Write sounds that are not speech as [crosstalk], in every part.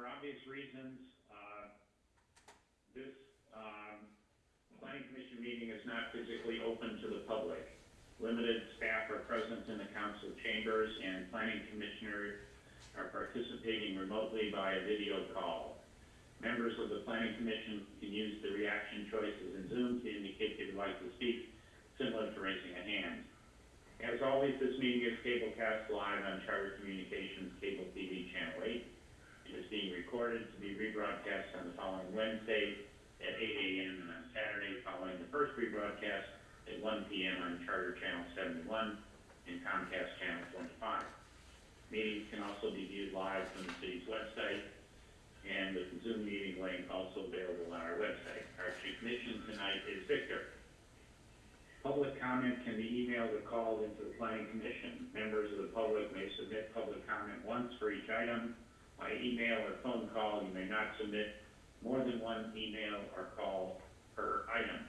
for obvious reasons, uh, this, um, planning commission meeting is not physically open to the public. Limited staff are present in the council chambers and planning commissioners are participating remotely via video call. Members of the planning commission can use the reaction choices in Zoom to indicate they'd like to speak, similar to raising a hand. As always, this meeting is cablecast live on Charter Communications Cable TV Channel 8. Is being recorded to be rebroadcast on the following Wednesday at 8 a.m. and on Saturday following the first rebroadcast at 1 p.m. on Charter Channel 71 and Comcast Channel 25. Meetings can also be viewed live from the city's website and the Zoom meeting link also available on our website. Our chief commission tonight is Victor. Public comment can be emailed or called into the planning commission. Members of the public may submit public comment once for each item. By email or phone call, you may not submit more than one email or call per item.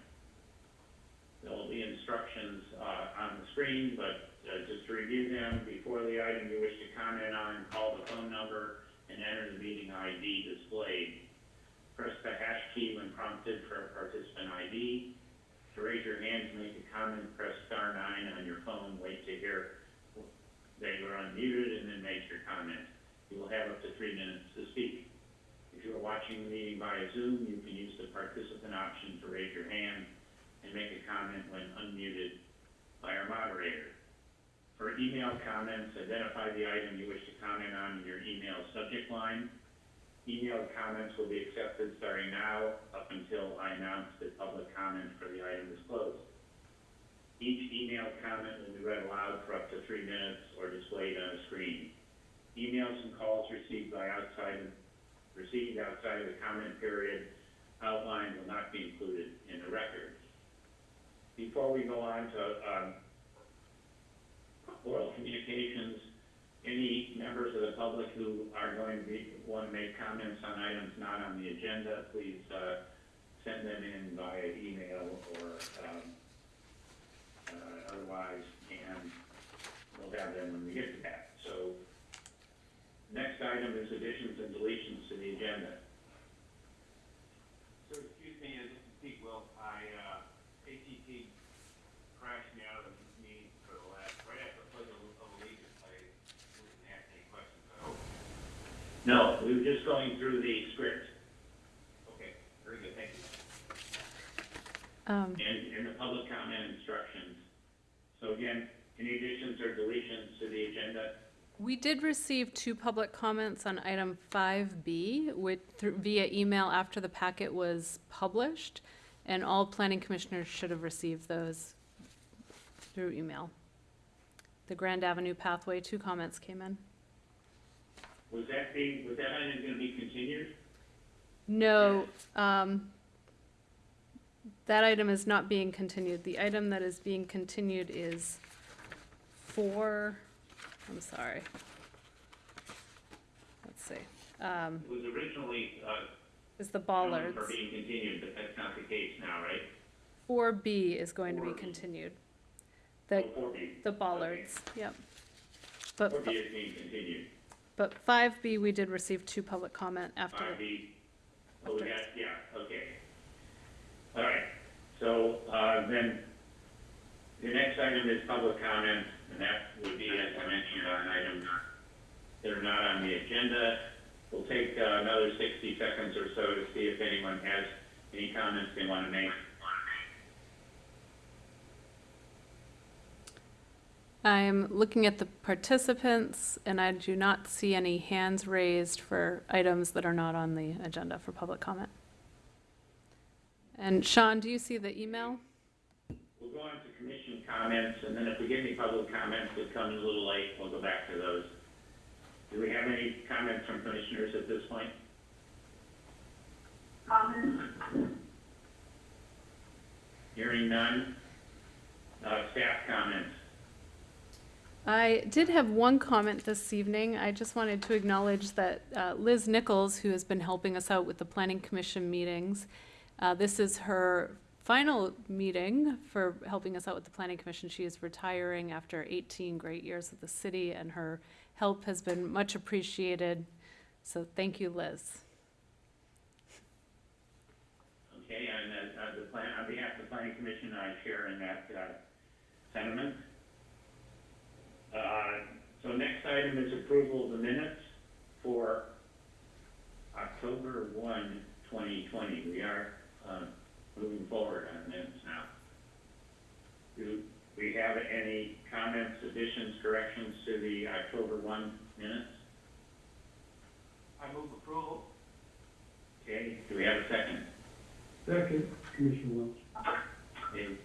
There will be instructions, uh, on the screen, but, uh, just to review them, before the item you wish to comment on, call the phone number and enter the meeting ID displayed. Press the hash key when prompted for a participant ID. To raise your hand to make a comment, press star nine on your phone, wait to hear that you are unmuted, and then make your comment. You will have up to three minutes to speak. If you are watching the meeting via Zoom, you can use the participant option to raise your hand and make a comment when unmuted by our moderator. For email comments, identify the item you wish to comment on in your email subject line. Email comments will be accepted starting now up until I announce that public comment for the item is closed. Each email comment will be read aloud for up to three minutes or displayed on a screen. Emails and calls received by outside, received outside of the comment period outlined will not be included in the record. Before we go on to, um, oral communications, any members of the public who are going to be, want to make comments on items not on the agenda, please, uh, send them in via email or, um, uh, otherwise, and we'll have them when we get to that. So, next item is additions and deletions to the agenda. So, excuse me, this is Pete Wilk. I, uh, ATT crashed me out of the meeting for the last, right after the pledge of of allegiance. I didn't ask any questions, I hope. No, we were just going through the script Okay, very good, thank you. Um, and, and the public comment instructions. So again, any additions or deletions to the agenda? We did receive two public comments on item 5B with, through- via email after the packet was published, and all planning commissioners should have received those through email. The Grand Avenue pathway, two comments came in. Was that being, was that item gonna be continued? No, um, that item is not being continued. The item that is being continued is four, I'm sorry. Let's see, um, It was originally, uh, is the known bollards. for being continued, but that's not the case now, right? Four B is going to be 4B. continued. The, Oh, 4B. the bollards, yep. But, Four B is being continued. but five B, we did receive two public comment after. Five B, oh, we got, yeah, okay. All right, so, uh, then, the next item is public comment, and that would be, as I mentioned, on items that are not on the agenda. We'll take uh, another sixty seconds or so to see if anyone has any comments they want to make. I'm looking at the participants, and I do not see any hands raised for items that are not on the agenda for public comment. And Sean, do you see the email? We'll go on to commission comments, and then if we get any public comments that come in a little late, we'll go back to those. Do we have any comments from commissioners at this point? comments, Hearing none. Uh, staff comments. I did have one comment this evening. I just wanted to acknowledge that uh, Liz Nichols, who has been helping us out with the planning commission meetings, uh, this is her final meeting for helping us out with the planning commission. She is retiring after 18 great years with the city, and her help has been much appreciated. So thank you, Liz. Okay, and, uh, the plan, on behalf of the planning commission, I share in that, uh, sentiment. Uh, so next item is approval of the minutes for October one, twenty twenty. We are, um, moving forward on minutes now. Do we have any comments, additions, corrections to the October one minutes? I move approval. Okay, do we have a second? Second, Commissioner Welch. Any-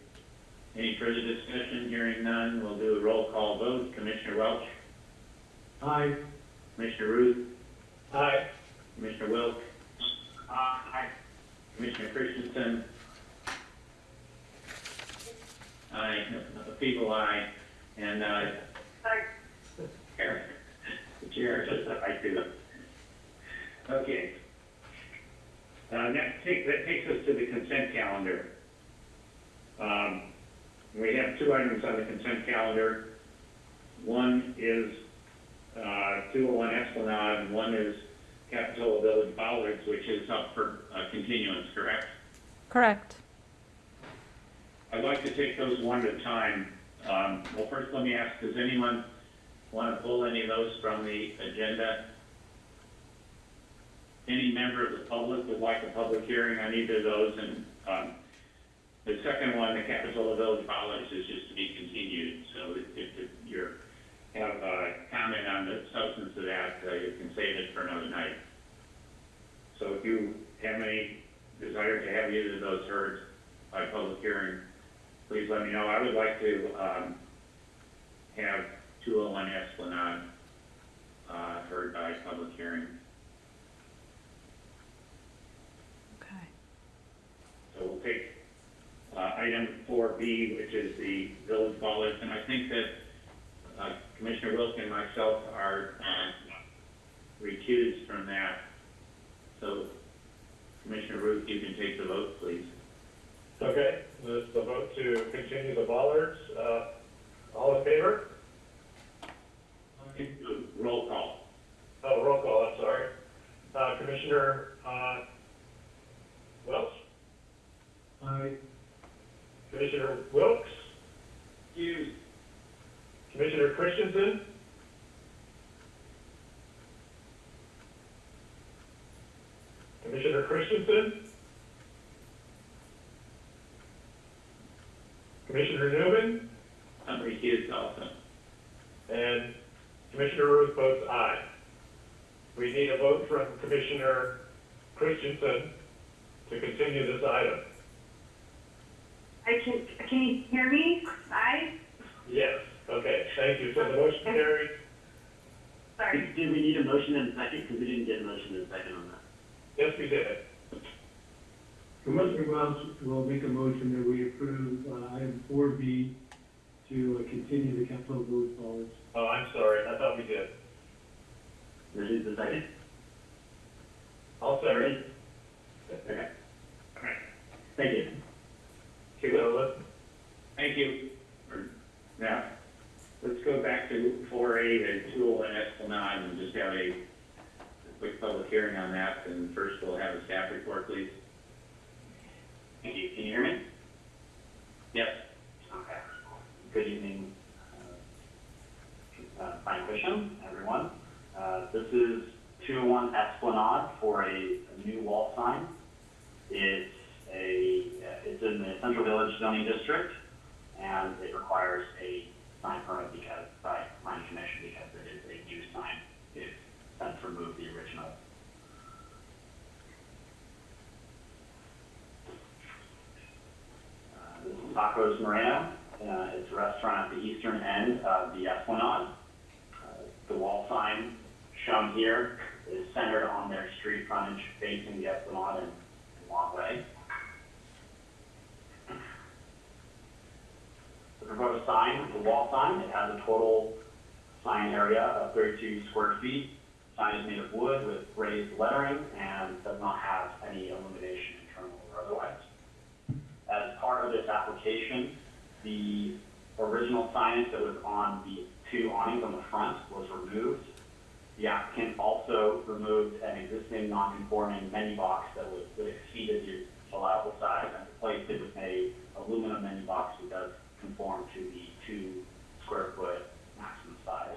Any further discussion? Hearing none, we'll do a roll call vote. Commissioner Welch, Aye. Commissioner Ruth, Aye. Commissioner Wilk, Uh, aye. Commissioner Christensen. Aye, feeble aye, and, uh, Eric, chair, just I do. Okay. Uh, that takes, that takes us to the consent calendar. Um, we have two items on the consent calendar. One is, uh, two oh one Esplanade, and one is Capitola Village Bollards, which is up for, uh, continuance, correct? Correct. I'd like to take those one at a time. Um, well, first, let me ask, does anyone want to pull any of those from the agenda? Any member of the public would like a public hearing on either of those, and, um, the second one, the Capitola Village Bollards, is just to be continued, so if, if you're, have a comment on the substance of that, uh, you can save it for another night. So if you have any desire to have either of those heard by public hearing, please let me know. I would like to, um, have two oh one Esplanade, uh, heard by public hearing. Okay. So we'll take, uh, item four B, which is the village bollards, and I think that, uh, Commissioner Wilk and myself are, uh, recused from that. So Commissioner Ruth, you can take the vote, please. Okay, this is the vote to continue the bollards. Uh, all in favor? Roll call. Oh, roll call, I'm sorry. Uh, Commissioner, uh, Welch? Aye. Commissioner Wilks? Hughes. Commissioner Christensen? Commissioner Christensen? Commissioner Newman? I'm recused also. And Commissioner Ruth votes aye. We need a vote from Commissioner Christensen to continue this item. I can, can you hear me? Aye? Yes, okay, thank you. So the motion carries. Sorry. Did did we need a motion and a second? Because we didn't get a motion and a second on that. Yes, we did. Commissioner Welch will make a motion that we approve, uh, item four B to uh, continue the Capitola Village Bollards. Oh, I'm sorry, I thought we did. This is the second. I'll second. Okay. All right. Thank you. So let's, Thank you. Now, let's go back to four A, the two oh one Esplanade, and just have a quick public hearing on that, and first we'll have a staff report, please. Thank you. Can you hear me? Yes. Okay. Good evening, uh, uh, Frank everyone. Uh, This is 201 Esplanade for a a new wall sign. It's a, uh, it's in the Central Village zoning district, and it requires a sign permit because, by planning commission, because it is a new sign. It's since removed the original. Uh, This is Tacos Moreno. Uh, It's a restaurant at the eastern end of the Esplanade. Uh, The wall sign shown here is centered on their street frontage facing the Esplanade and walkway. The proposed sign, the wall sign, it has a total sign area of 32 square feet. The Sign is made of wood with raised lettering and does not have any illumination internal or otherwise. As part of this application, the original signage that was on the two awnings on the front was removed, The applicant also removed an existing non-conforming menu box that was, that exceeded the allowable size and replaced it with a aluminum menu box that does conform to the two square foot maximum size.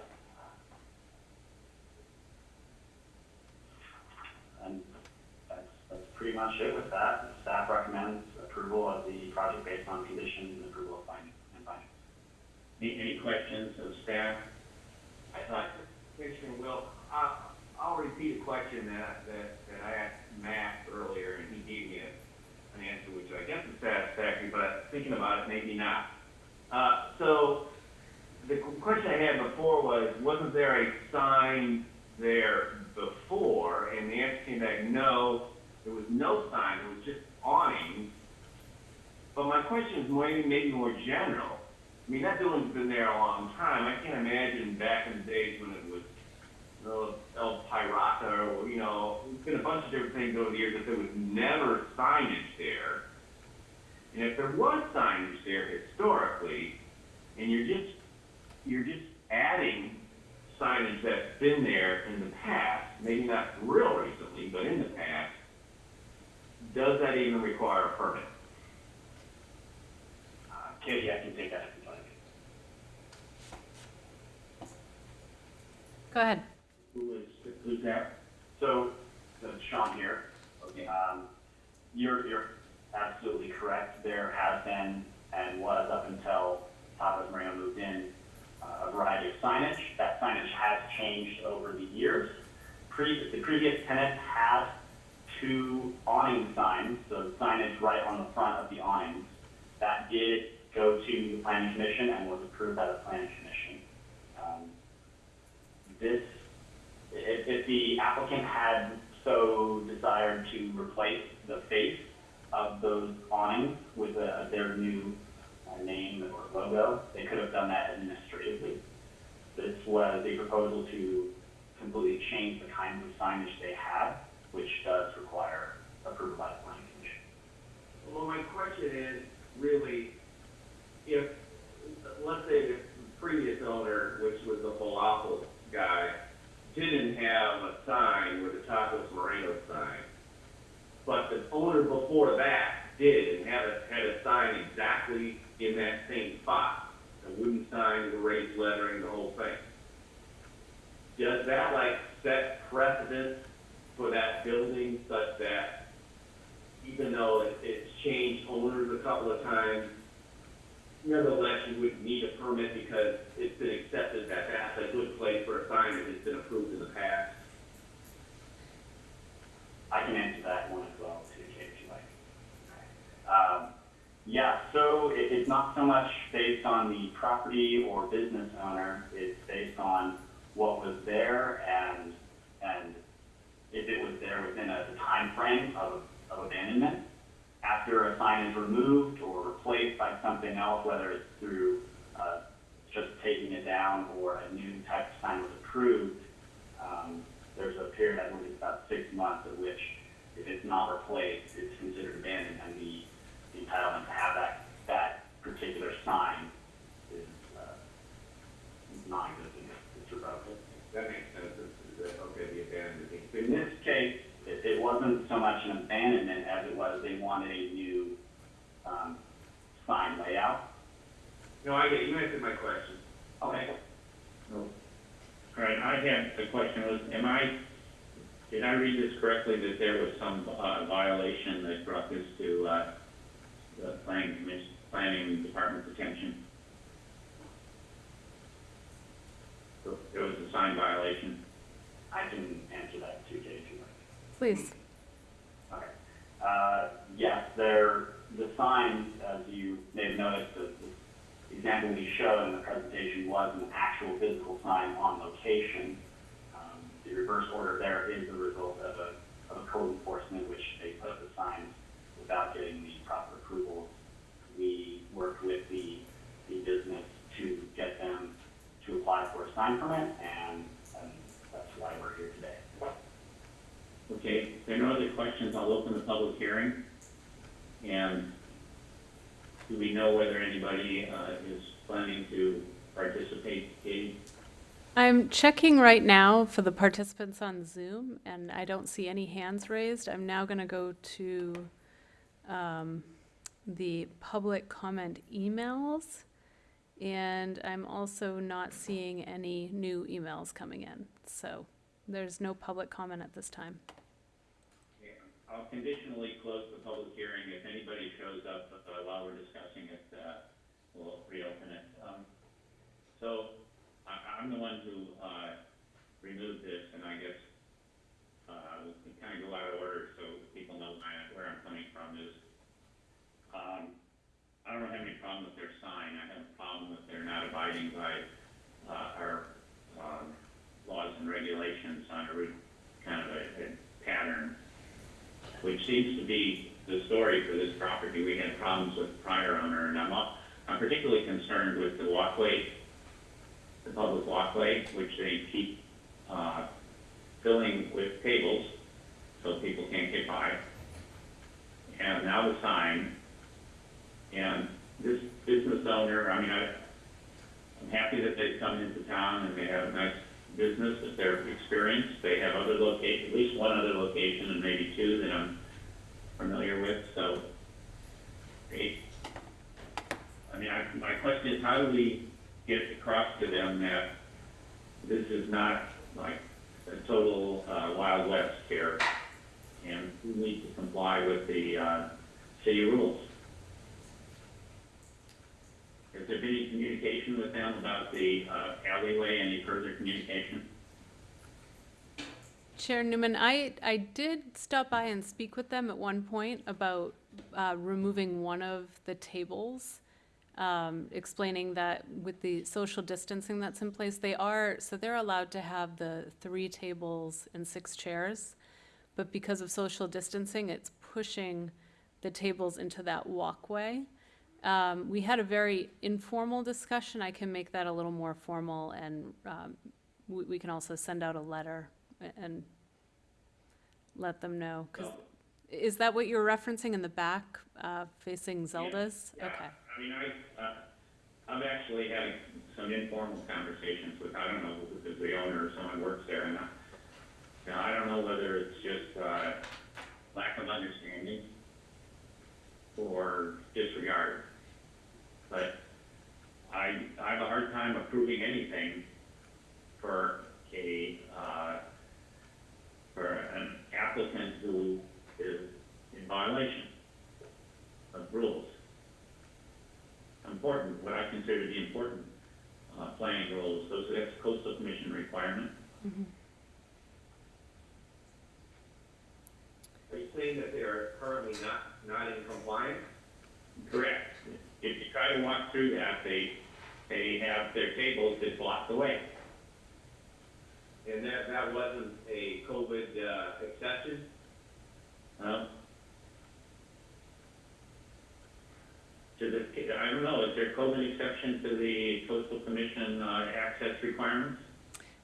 And that's, that's pretty much it with that. The Staff recommends approval of the project based on conditions and approval of findings and findings. Any, any questions of staff? I thought, Commissioner Will, I'll, I'll repeat a question that, that, that I asked Matt earlier, and he gave me a, an answer which I guess is satisfactory, but thinking about it, maybe not. Uh, so, the question I had before was, wasn't there a sign there before? And the answer came back, no, there was no sign, it was just awnings. But my question is maybe, maybe more general. I mean, that building's been there a long time. I can't imagine back in the days when it was, you know, El Pirata, or, you know, there's been a bunch of different things over the years that there was never signage there. And if there was signage there historically, and you're just, you're just adding signage that's been there in the past, maybe not real recently, but in the past, does that even require a permit? Katie, I can take that if you'd like. Go ahead. Who is, who's that? So, so Sean here. Okay. Um, you're, you're absolutely correct. There has been, and was up until Tacos Moreno moved in, uh, a variety of signage. That signage has changed over the years. Pre, the previous tenant had two awning signs, so signage right on the front of the awnings. That did go to the planning commission and was approved by the planning commission. Um, this if, if the applicant had so desired to replace the face of those awnings with a, their new uh, name or logo, they could have done that administratively. This was a proposal to completely change the kinds of signage they had, which does require approval by the planning commission. Well, my question is, really, if, let's say the previous owner, which was the falafel guy, didn't have a sign with the Tacos Moreno sign, but the owner before that did and had a, had a sign exactly in that same spot, a wooden sign with raised lettering, the whole thing. Does that like set precedent for that building such that even though it, it's changed owners a couple of times, nevertheless, you would need a permit because it's been accepted that that's a good place for a sign that has been approved in the past. I can answer that one as well, too, if you like. Um, yeah, so it, it's not so much based on the property or business owner, it's based on what was there and, and if it was there within a time frame of, of abandonment. After a sign is removed or replaced by something else, whether it's through, uh, just taking it down or a new type of sign was approved, um, there's a period, I believe about six months, of which if it's not replaced, it's considered abandoned, and the, entitlement to have that, that particular sign is, uh, non-existent, it's. That makes sense, okay, the abandoned. In this case, it, it wasn't so much an abandonment as it was they wanted a new, um, sign layout. No, I get, you answered my question. Okay. All right, I had, the question was, am I, did I read this correctly, that there was some uh, violation that brought this to, uh, the planning commission, planning department's attention? There was a sign violation. I can answer that too, Kate, if you like. Please. Okay. Uh, yes, there, the sign, as you may have noticed, the, the example we showed in the presentation was an actual physical sign on location. Um, the reverse order there is the result of a, of a code enforcement, which they put the signs without getting the proper approvals. We worked with the, the business to get them to apply for a sign permit, and, and that's why we're here today. Okay, if there are no other questions, I'll open the public hearing. And do we know whether anybody uh, is planning to participate, Katie? I'm checking right now for the participants on Zoom, and I don't see any hands raised. I'm now going to go to um, the public comment emails, and I'm also not seeing any new emails coming in. So there's no public comment at this time. I'll conditionally close the public hearing. If anybody shows up uh, while we're discussing it, uh, we'll reopen it. Um, So I, I'm the one who uh, removed this, and I guess uh, we kind of go out of order so people know my- where I'm coming from is, um, I don't have any problem with their sign. I have a problem that they're not abiding by uh, our um, laws and regulations on a kind of a a pattern which seems to be the story for this property. We had problems with the prior owner, and I'm, I'm particularly concerned with the walkway, the public walkway, which they keep, uh, filling with tables, so people can't get by. And now the sign, and this business owner, I mean, I, I'm happy that they've come into town and they have a nice business, that they're experienced. They have other locations, at least one other location and maybe two that I'm familiar with, so. They, I mean, I, my question is, how do we get across to them that this is not like a total, uh, Wild West here? And we need to comply with the, uh, city rules? Has there been any communication with them about the uh, alleyway, any further communication? Chair Newman, I, I did stop by and speak with them at one point about uh, removing one of the tables, um, explaining that with the social distancing that's in place, they are, so they're allowed to have the three tables and six chairs, but because of social distancing, it's pushing the tables into that walkway. Um, We had a very informal discussion. I can make that a little more formal, and um, we we can also send out a letter and let them know, 'cause is that what you're referencing in the back, uh, facing Zelda's? Yeah, Okay, I mean, I, uh, I'm actually having some informal conversations with, I don't know, if it's the owner or someone works there, and I, you know, I don't know whether it's just, uh, lack of understanding or disregard. But I, I have a hard time approving anything for a, uh, for an applicant who is in violation of rules. Important, what I consider the important, uh, planning rules, those, that's coastal commission requirement. Are you saying that they are currently not, not in compliance? Correct. If you try to walk through that, they, they have their tables that block the way. And that, that wasn't a COVID, uh, exception? Uh, To the, I don't know, is there COVID exception to the coastal commission, uh, access requirements?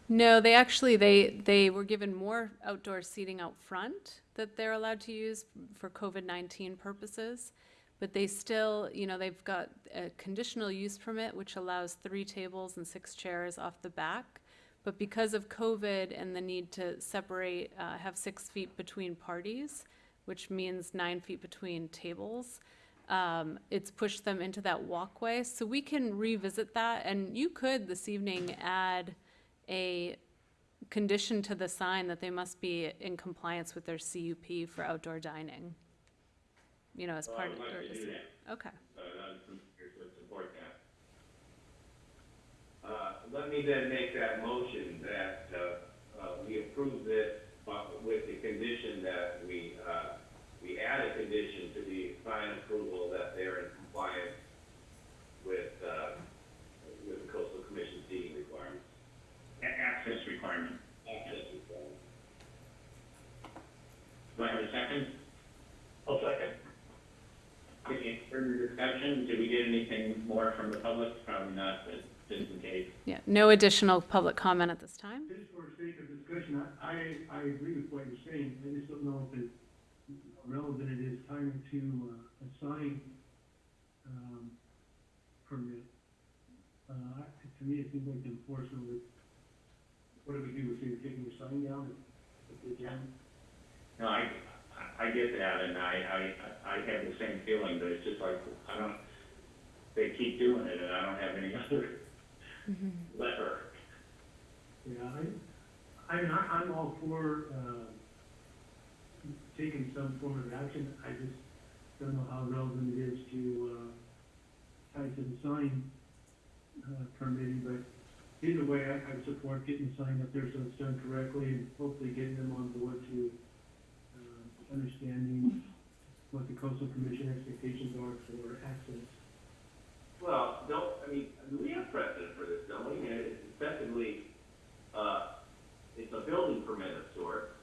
no, they actually, they, they were given more outdoor seating out front that they're allowed to use for COVID-19 purposes, but they still, you know, they've got a conditional use permit, which allows three tables and six chairs off the back. But because of COVID and the need to separate, uh, have six feet between parties, which means nine feet between tables, um, it's pushed them into that walkway. So we can revisit that, and you could this evening add a condition to the sign that they must be in compliance with their CUP for outdoor dining. You know, as Well, I part would of. like to as- do that. Okay, Uh, some here would support that. Let me then make that motion that, uh, uh, we approve this, but with the condition that we, uh, we add a condition to the sign approval that they're in compliance with, uh, with the coastal commission seating requirements. A- access requirement. Access requirements. Do I have a second? I'll second. Any further discussion? Did we get anything more from the public? Probably not, but just in case. yeah, no additional public comment at this time. Just for sake of discussion, I, I, I agree with what you're saying, I just don't know if it's relevant it is time to, uh, assign, um, permit. Uh, to me, it seems like the enforcement would what do we do, if you're taking your sign down, if they can? No, I, I I get that, and I, I, I have the same feeling, but it's just like, I don't, they keep doing it, and I don't have any [laughs] other lever. Yeah, I, I mean, I, I'm all for, uh, taking some form of action, I just don't know how relevant it is to, uh, tie to the sign, uh, permitting, but either way, I, I support getting the sign up there so it's done correctly, and hopefully getting them on board to, understanding what the coastal commission expectations are for access. Well, don't, I mean, we have precedent for this, don't we? It's effectively, uh, it's a building permit of sorts.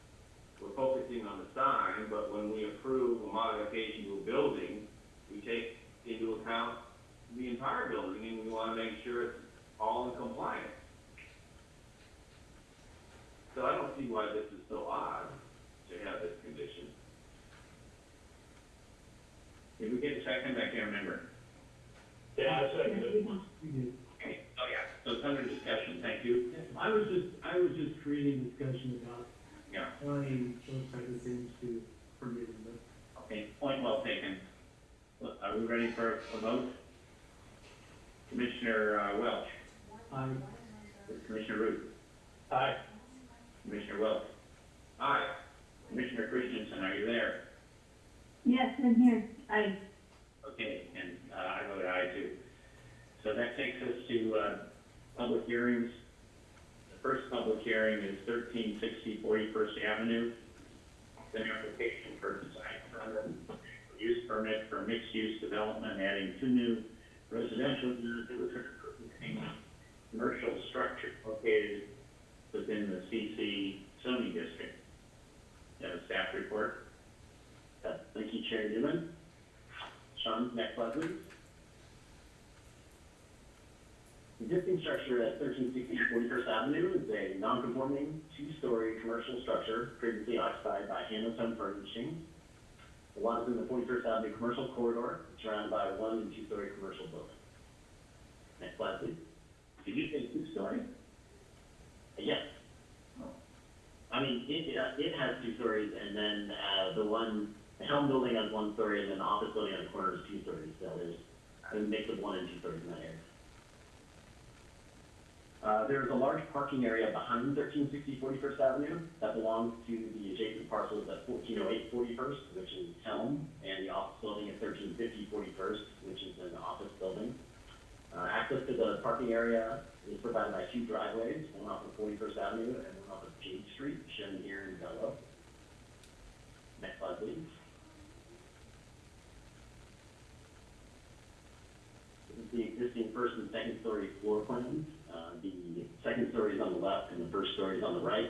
We're focusing on the sign, but when we approve a modification to a building, we take into account the entire building, and we wanna make sure it's all in compliance. So I don't see why this is so odd to have this condition. Did we get a second? I can't remember. Yeah, I second it. Okay, oh, yeah, so it's under discussion, thank you. I was just, I was just creating discussion about Yeah, tying those type of things to permitting, but okay, point well taken. Look, Are we ready for a vote? Commissioner uh, Welch, I, Commissioner Root, Aye. Commissioner Welch, Aye. Commissioner Christensen, are you there? Yes, I'm here. I, Okay, and uh, I vote aye too. So that takes us to uh, public hearings. The first public hearing is 1360 41st Avenue. It's an application for design permit, use permit for mixed-use development, adding two new residential units with commercial structure located within the CC zoning district. Have a staff report? Uh, Thank you, Chair Newman. Sean, next slide, please. Existing structure at thirteen sixty Forty-first Avenue is a non-conforming two-story commercial structure previously occupied by Home Furnishings. The lot is in the Forty-first Avenue commercial corridor, surrounded by one and two-story commercial building. Next slide, please. Did you say two-story? Yes. I mean, it, it- it has two stories, and then, uh, the one, the building has one story, and then the office building on the corner is two stories, so there's a mix of one and two stories in that area. Uh, there's a large parking area behind 1360 41st Avenue that belongs to the adjacent parcels at 1408 41st, which is Helm, and the office building at 1350 41st, which is an office building. Uh, access to the parking area is provided by two driveways, one off of Forty-first Avenue and one off of Jade Street, shown here in yellow. Next slide, please. This is the existing first and second story floor plans. Uh, the second story is on the left and the first story is on the right.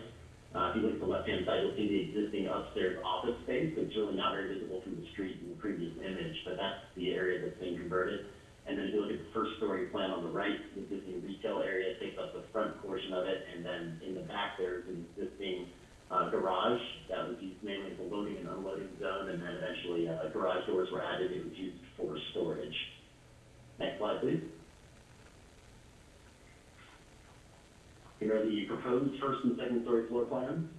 Uh, if you look at the left-hand side, you'll see the existing upstairs office space. It's really not very visible from the street in the previous image, but that's the area that's being converted. And then if you look at the first story plan on the right, the existing retail area takes up the front portion of it, and then in the back there's an existing, uh, garage that was used mainly as a loading and unloading zone, and then eventually, uh, garage doors were added, it was used for storage. Next slide, please. Here are the proposed first and second story floor plans.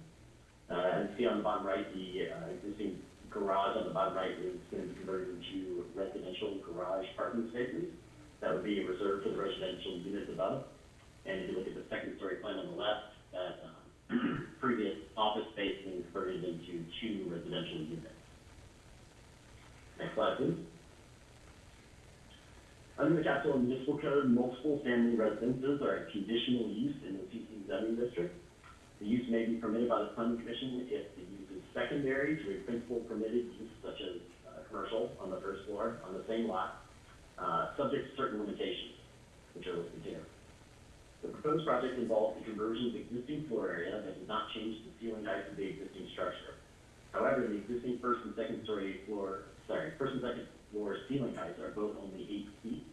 Uh, as you see on the bottom right, the, uh, existing garage on the bottom right is going to be converted into residential garage parking spaces. That would be reserved for the residential units above. And if you look at the second story plan on the left, that, um, [clears throat] previous office space being converted into two residential units. Next slide, please. Under the Capitola Municipal Code, multiple family residences are a conditional use in the CC zoning district. The use may be permitted by the planning commission if the use is secondary to a principal permitted use such as, commercial on the first floor on the same lot, uh, subject to certain limitations, which are listed here. The proposed project involves the conversion of existing floor area that does not change the ceiling height of the existing structure. However, the existing first and second story floor, sorry, first and second floor ceiling heights are both only eight feet.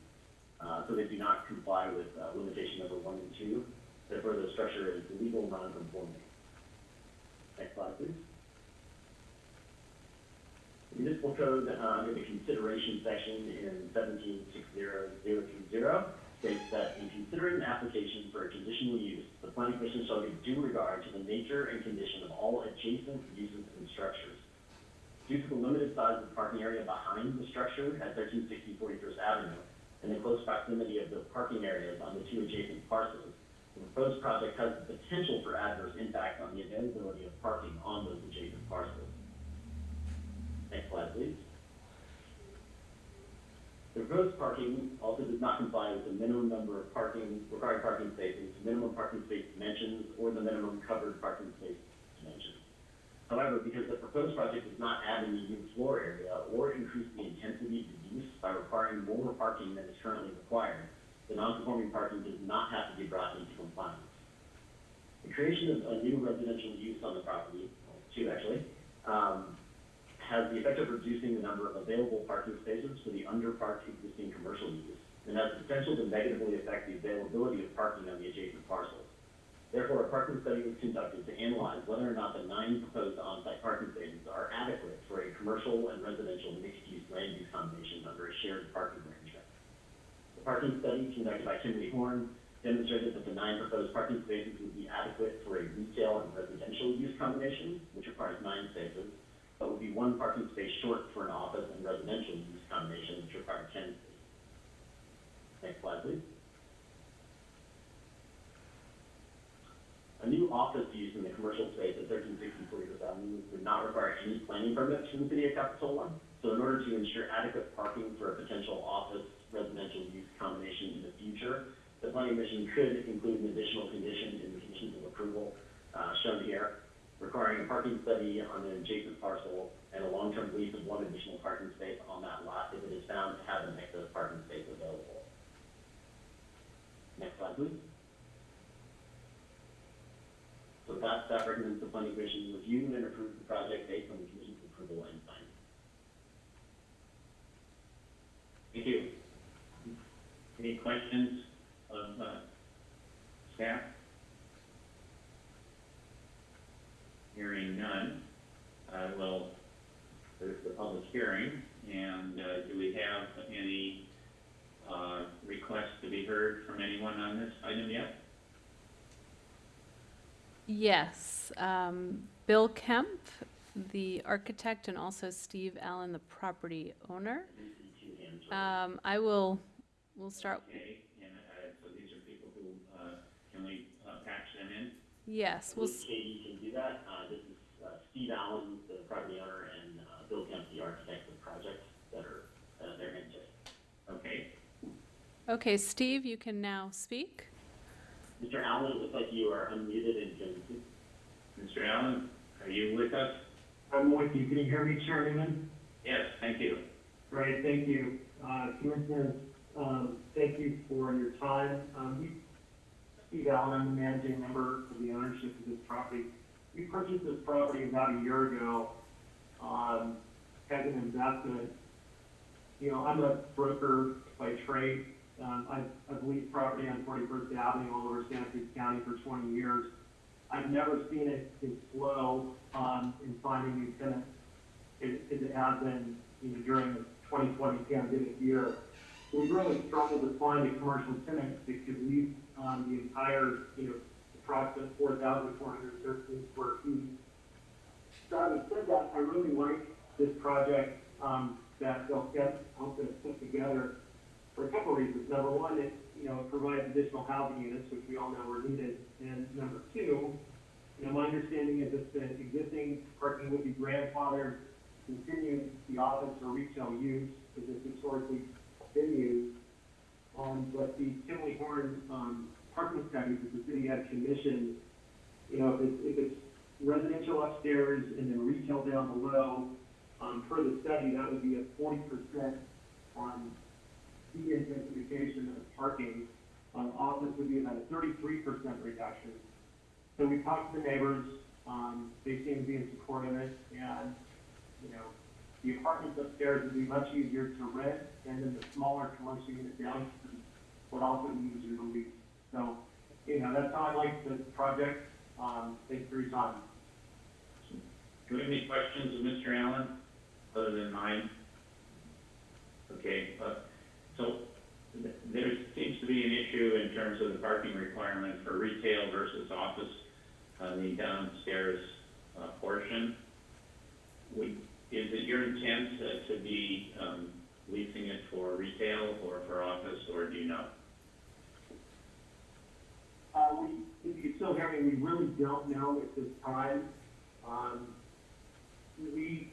Uh, so they do not comply with, uh, limitation number one and two. Therefore, the structure is legal non-conforming. Next slide, please. Municipal code, uh, under the consideration section in seventeen six zero zero two zero, states that in considering the application for a conditional use, the planning commission shall give due regard to the nature and condition of all adjacent uses and structures. Due to the limited size of the parking area behind the structure at 1360 41st Avenue and the close proximity of the parking areas on the two adjacent parcels, the proposed project has the potential for adverse impact on the availability of parking on those adjacent parcels. Next slide, please. The proposed parking also does not comply with the minimum number of parking, required parking spaces, minimum parking space dimensions, or the minimum covered parking space. However, because the proposed project does not add any new floor area or increase the intensity of the use by requiring more parking than is currently required, the non-conforming parking does not have to be brought into compliance. The creation of a new residential use on the property, two actually, um, has the effect of reducing the number of available parking spaces for the underparked existing commercial use, and has the potential to negatively affect the availability of parking on the adjacent parcels. Therefore, a parking study was conducted to analyze whether or not the nine proposed on-site parking spaces are adequate for a commercial and residential mixed-use land use combination under a shared parking arrangement. The parking study conducted by Kimley Horn demonstrated that the nine proposed parking spaces would be adequate for a retail and residential use combination, which requires nine spaces, but would be one parking space short for an office and residential use combination, which requires ten spaces. Next slide, please. A new office use in the commercial space at thirteen sixty Forty-Fifth Avenue would not require any planning permits from the city of Capitola. So in order to ensure adequate parking for a potential office residential use combination in the future, the planning commission could include an additional condition in the conditions of approval, uh, shown here, requiring a parking study on an adjacent parcel and a long-term lease of one additional parking space on that lot if it is found to have an excess parking space available. Next slide, please. That recommends the planning commission review and approve the project based on the commission's approval and findings. Thank you. Any questions of, uh, staff? Hearing none, I will, there's the public hearing, and, uh, do we have any, uh, requests to be heard from anyone on this item yet? Yes, um, Bill Kemp, the architect, and also Steve Allen, the property owner. I do see two hands raised. Um, I will, we'll start, Okay, and, uh, so these are people who, uh, can we, uh, patch them in? yes, we'll, Katie can do that. Uh, this is, uh, Steve Allen, the property owner, and, uh, Bill Kemp, the architect of the project that are, uh, are. Okay, okay, Steve, you can now speak. Mr. Allen, it looks like you are unmuted and can, Mr. Allen, are you with us? I'm with you. Can you hear me, Chairman? Yes, thank you. Great, thank you. Uh, Commissioners, um, thank you for your time. Um, we, Steve Allen, I'm the managing member of the ownership of this property. We purchased this property about a year ago, um, as an investment. You know, I'm a broker by trade. Um, I've, I've leased property on Forty-first Avenue all over Santa Cruz County for twenty years. I've never seen it as slow, um, in finding new tenants as, as it has been, you know, during the 2020 pandemic year. We really struggled to find a commercial tenant that could lease, um, the entire, you know, approximate 4,413 square feet. So having said that, I really like this project, um, that they'll get, help us put together for a couple of reasons. Number one, it, you know, it provides additional housing units, which we all know are needed. And number two, you know, my understanding is that the existing parking would be grandfathered continue the office or retail use, as it's historically been used. Um, but the Kimley Horn, um, parking study that the city had commissioned, you know, if it's, if it's residential upstairs and then retail down below, um, per the study, that would be a forty percent on the intensification of parking. Um, office would be about a thirty-three percent reduction. So we talked to the neighbors, um, they seem to be in support of it, and you know, the apartments upstairs would be much easier to rent, and then the smaller commercial unit downstairs would also be easier to lease. So, you know, that's how I like the project. Um, thanks for your time. Do we have any questions of Mr. Allen, other than mine? Okay, uh, so th- there seems to be an issue in terms of the parking requirement for retail versus office on the downstairs uh, portion. Is it your intent uh, to be um, leasing it for retail or for office, or do you know? Uh, we, if you still hear me, we really don't know at this time. Um, we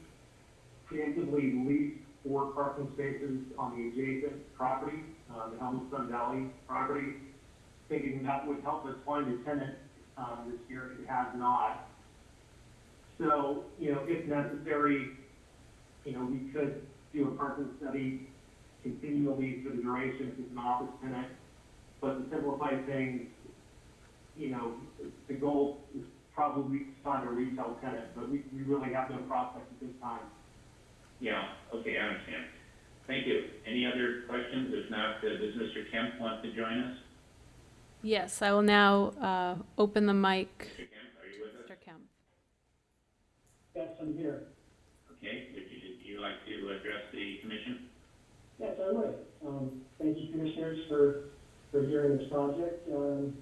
preemptively leased four parking spaces on the adjacent property, uh, the Sun Valley property, thinking that would help us find a tenant, um, this year, it has not. So, you know, if necessary, you know, we could do a parking study continually for the duration it's an office tenant. But to simplify things, you know, the goal is probably to find a retail tenant, but we, we really have no prospect at this time. Yeah, okay, I understand. Thank you. Any other questions? If not, uh, does Mr. Kemp want to join us? Yes, I will now uh, open the mic. Mr. Kemp, are you with us? Mr. Kemp. Yes, I'm here. Okay, would you, would you like to address the commission? Yes, I would. Um, thank you, commissioners, for, for hearing this project. Um,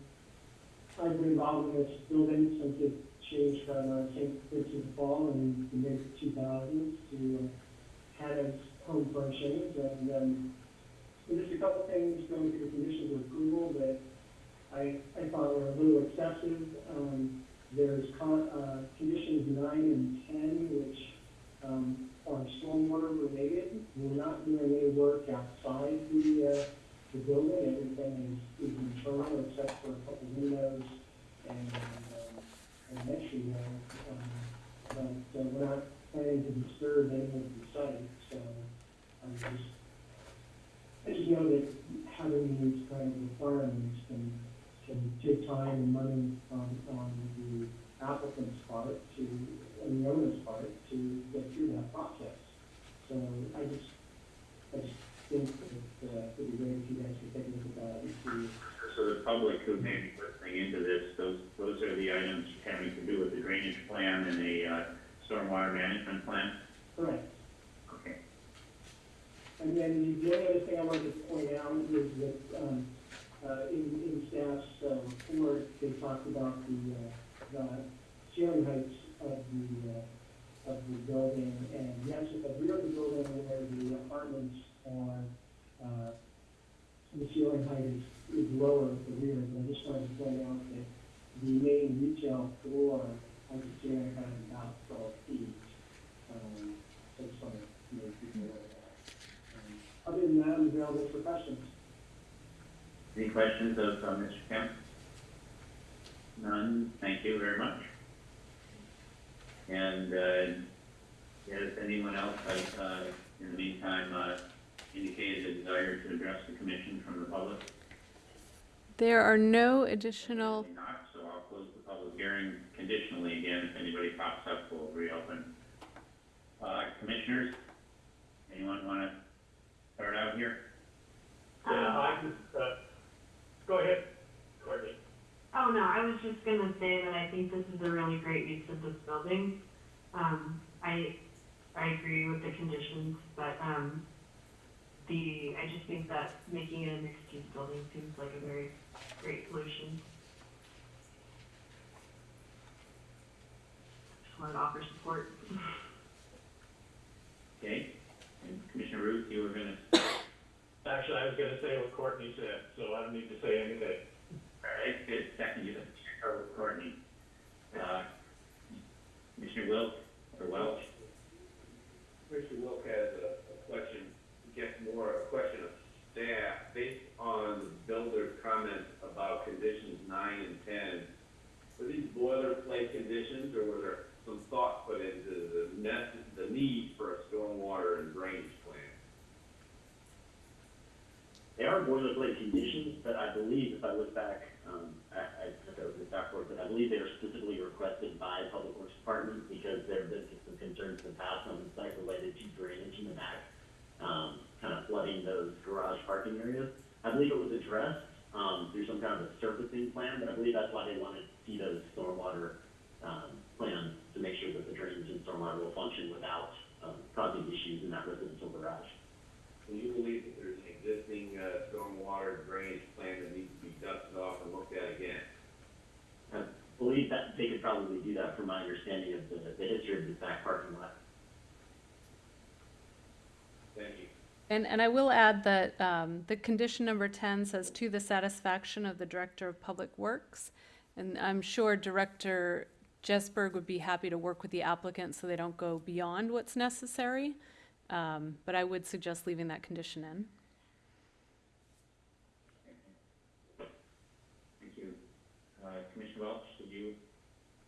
I've been involved in this building since it changed from, uh, St. Vincent de Paul in the mid two thousands to uh, Hannah's Home Furnishings. And, um, just a couple things going through the conditions of approval that I, I thought were a little excessive. Um, there's con, uh, conditions nine and ten, which, um, are stormwater related. We're not doing any work outside the, uh, the building. Everything is, is internal except for a couple windows and, um, and entry there. Um, but, uh, we're not planning to disturb any of the site, so I'm just, I just know that having these kind of requirements can, can take time and money on, on the applicant's part to, and the owner's part to get through that process. So I just, I just think that, uh, it'd be great if you guys could take a look at that and see. So the public who may be listening into this, those, those are the items having to do with the drainage plan and the, uh, stormwater management plan? Correct. Okay. And then the only other thing I wanted to point out is that, um, uh, in, in staff's, uh, report, they talked about the, uh, the ceiling heights of the, uh, of the building, and yes, at the rear of the building where the apartments are, uh, the ceiling height is, is lower at the rear, but I just wanted to point out that the main retail floor has a ceiling height of about twelve feet. Um, just wanted to make people aware of that. Um, Other than that, I'm available for questions. Any questions of, uh, Mr. Kemp? None, thank you very much. And, uh, has anyone else, has, uh, in the meantime, uh, indicated a desire to address the commission from the public? There are no additional, Not, so I'll close the public hearing conditionally again, if anybody pops up, we'll reopen. Uh, commissioners, anyone wanna start out here? Yeah, I just, uh, go ahead, Courtney. Oh, no, I was just gonna say that I think this is a really great use of this building. Um, I, I agree with the conditions, but, um, the, I just think that making it a mixed-use building seems like a very great solution. Just wanted to offer support. Okay, and Commissioner Ruth, you were gonna, Actually, I was gonna say what Courtney said, so I don't need to say anything. all right, good, second, you, start with Courtney. Uh, Commissioner Wilk, or Welch? Commissioner Wilk has a, a question, gets more a question of staff, based on the builder's comments about conditions nine and ten. Were these boilerplate conditions, or were there some thought put into the nec- the need for a stormwater and drainage plan? They are boilerplate conditions, but I believe, if I look back, um, I, I took over back work, but I believe they are specifically requested by Public Works Department because there have been some concerns in the past on the site related to drainage in the back, um, kind of flooding those garage parking areas. I believe it was addressed, um, through some kind of a surfacing plan, but I believe that's why they wanted to see those stormwater, um, plan to make sure that the drains and stormwater will function without um, causing issues in that residential garage. Do you believe that there's an existing uh, stormwater drainage plan that needs to be dusted off and looked at again? I believe that they could probably do that from my understanding of the, the history of this back parking lot. Thank you. And, and I will add that um, the condition number 10 says to the satisfaction of the Director of Public Works. And I'm sure Director Jesberg would be happy to work with the applicant so they don't go beyond what's necessary. Um, but I would suggest leaving that condition in. Thank you. Uh, Commissioner Welch, did you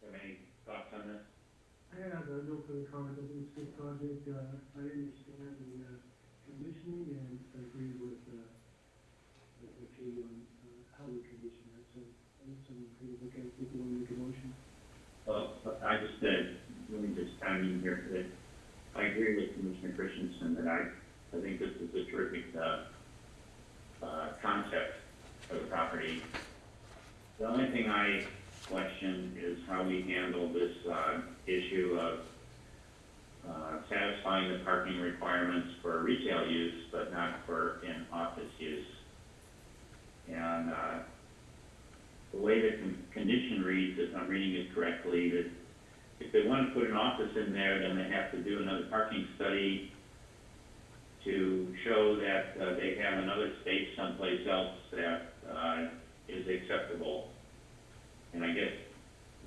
have any thoughts on this? I have uh, no further comment, on think it's a good project, uh, I understand the, uh, conditioning and agree with with you on, uh, how we condition that, so, I think someone could look at, it, if you want to make a motion. Well, I just, uh, me just chime in here, that I agree with Commissioner Christensen that I, I think this is a terrific, uh, uh, concept for the property. The only thing I question is how we handle this, uh, issue of, uh, satisfying the parking requirements for retail use, but not for in-office use. And, uh, the way the con- condition reads, if I'm reading it correctly, that if they want to put an office in there, then they have to do another parking study to show that uh, they have another space someplace else that uh, is acceptable. And I guess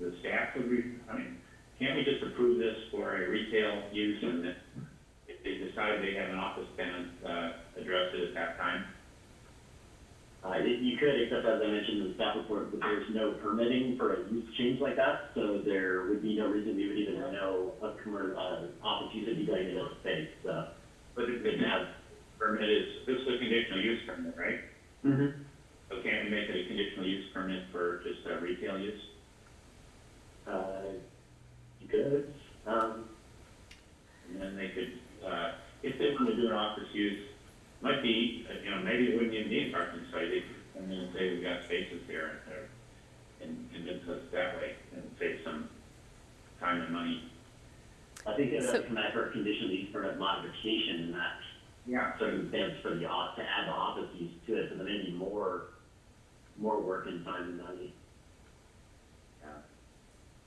the staff would, re- I mean, can't we just approve this for a retail use and if they decide they have an office tenant, uh, address it at that time? Uh, you- could, except as I mentioned in the staff report, there's no permitting for a use change like that, so there would be no reason we would even know a commer, uh, office use would be going into that space, so. But it didn't have permit is, this is a conditional use permit, right? Mm-hmm. So can't we make it a conditional use permit for just uh, retail use? Uh, you could, um, And then they could, uh, if they want to do an office use, might be, uh, you know, maybe it wouldn't even need a parking site, they, and then say we've got spaces here, and, uh, and convince us that way, and save some time and money. I think it So- would come back for a conditional use permit modification in that Yeah. circumstance for the, off- to add the office use to it, so there may be more, more work and time and money.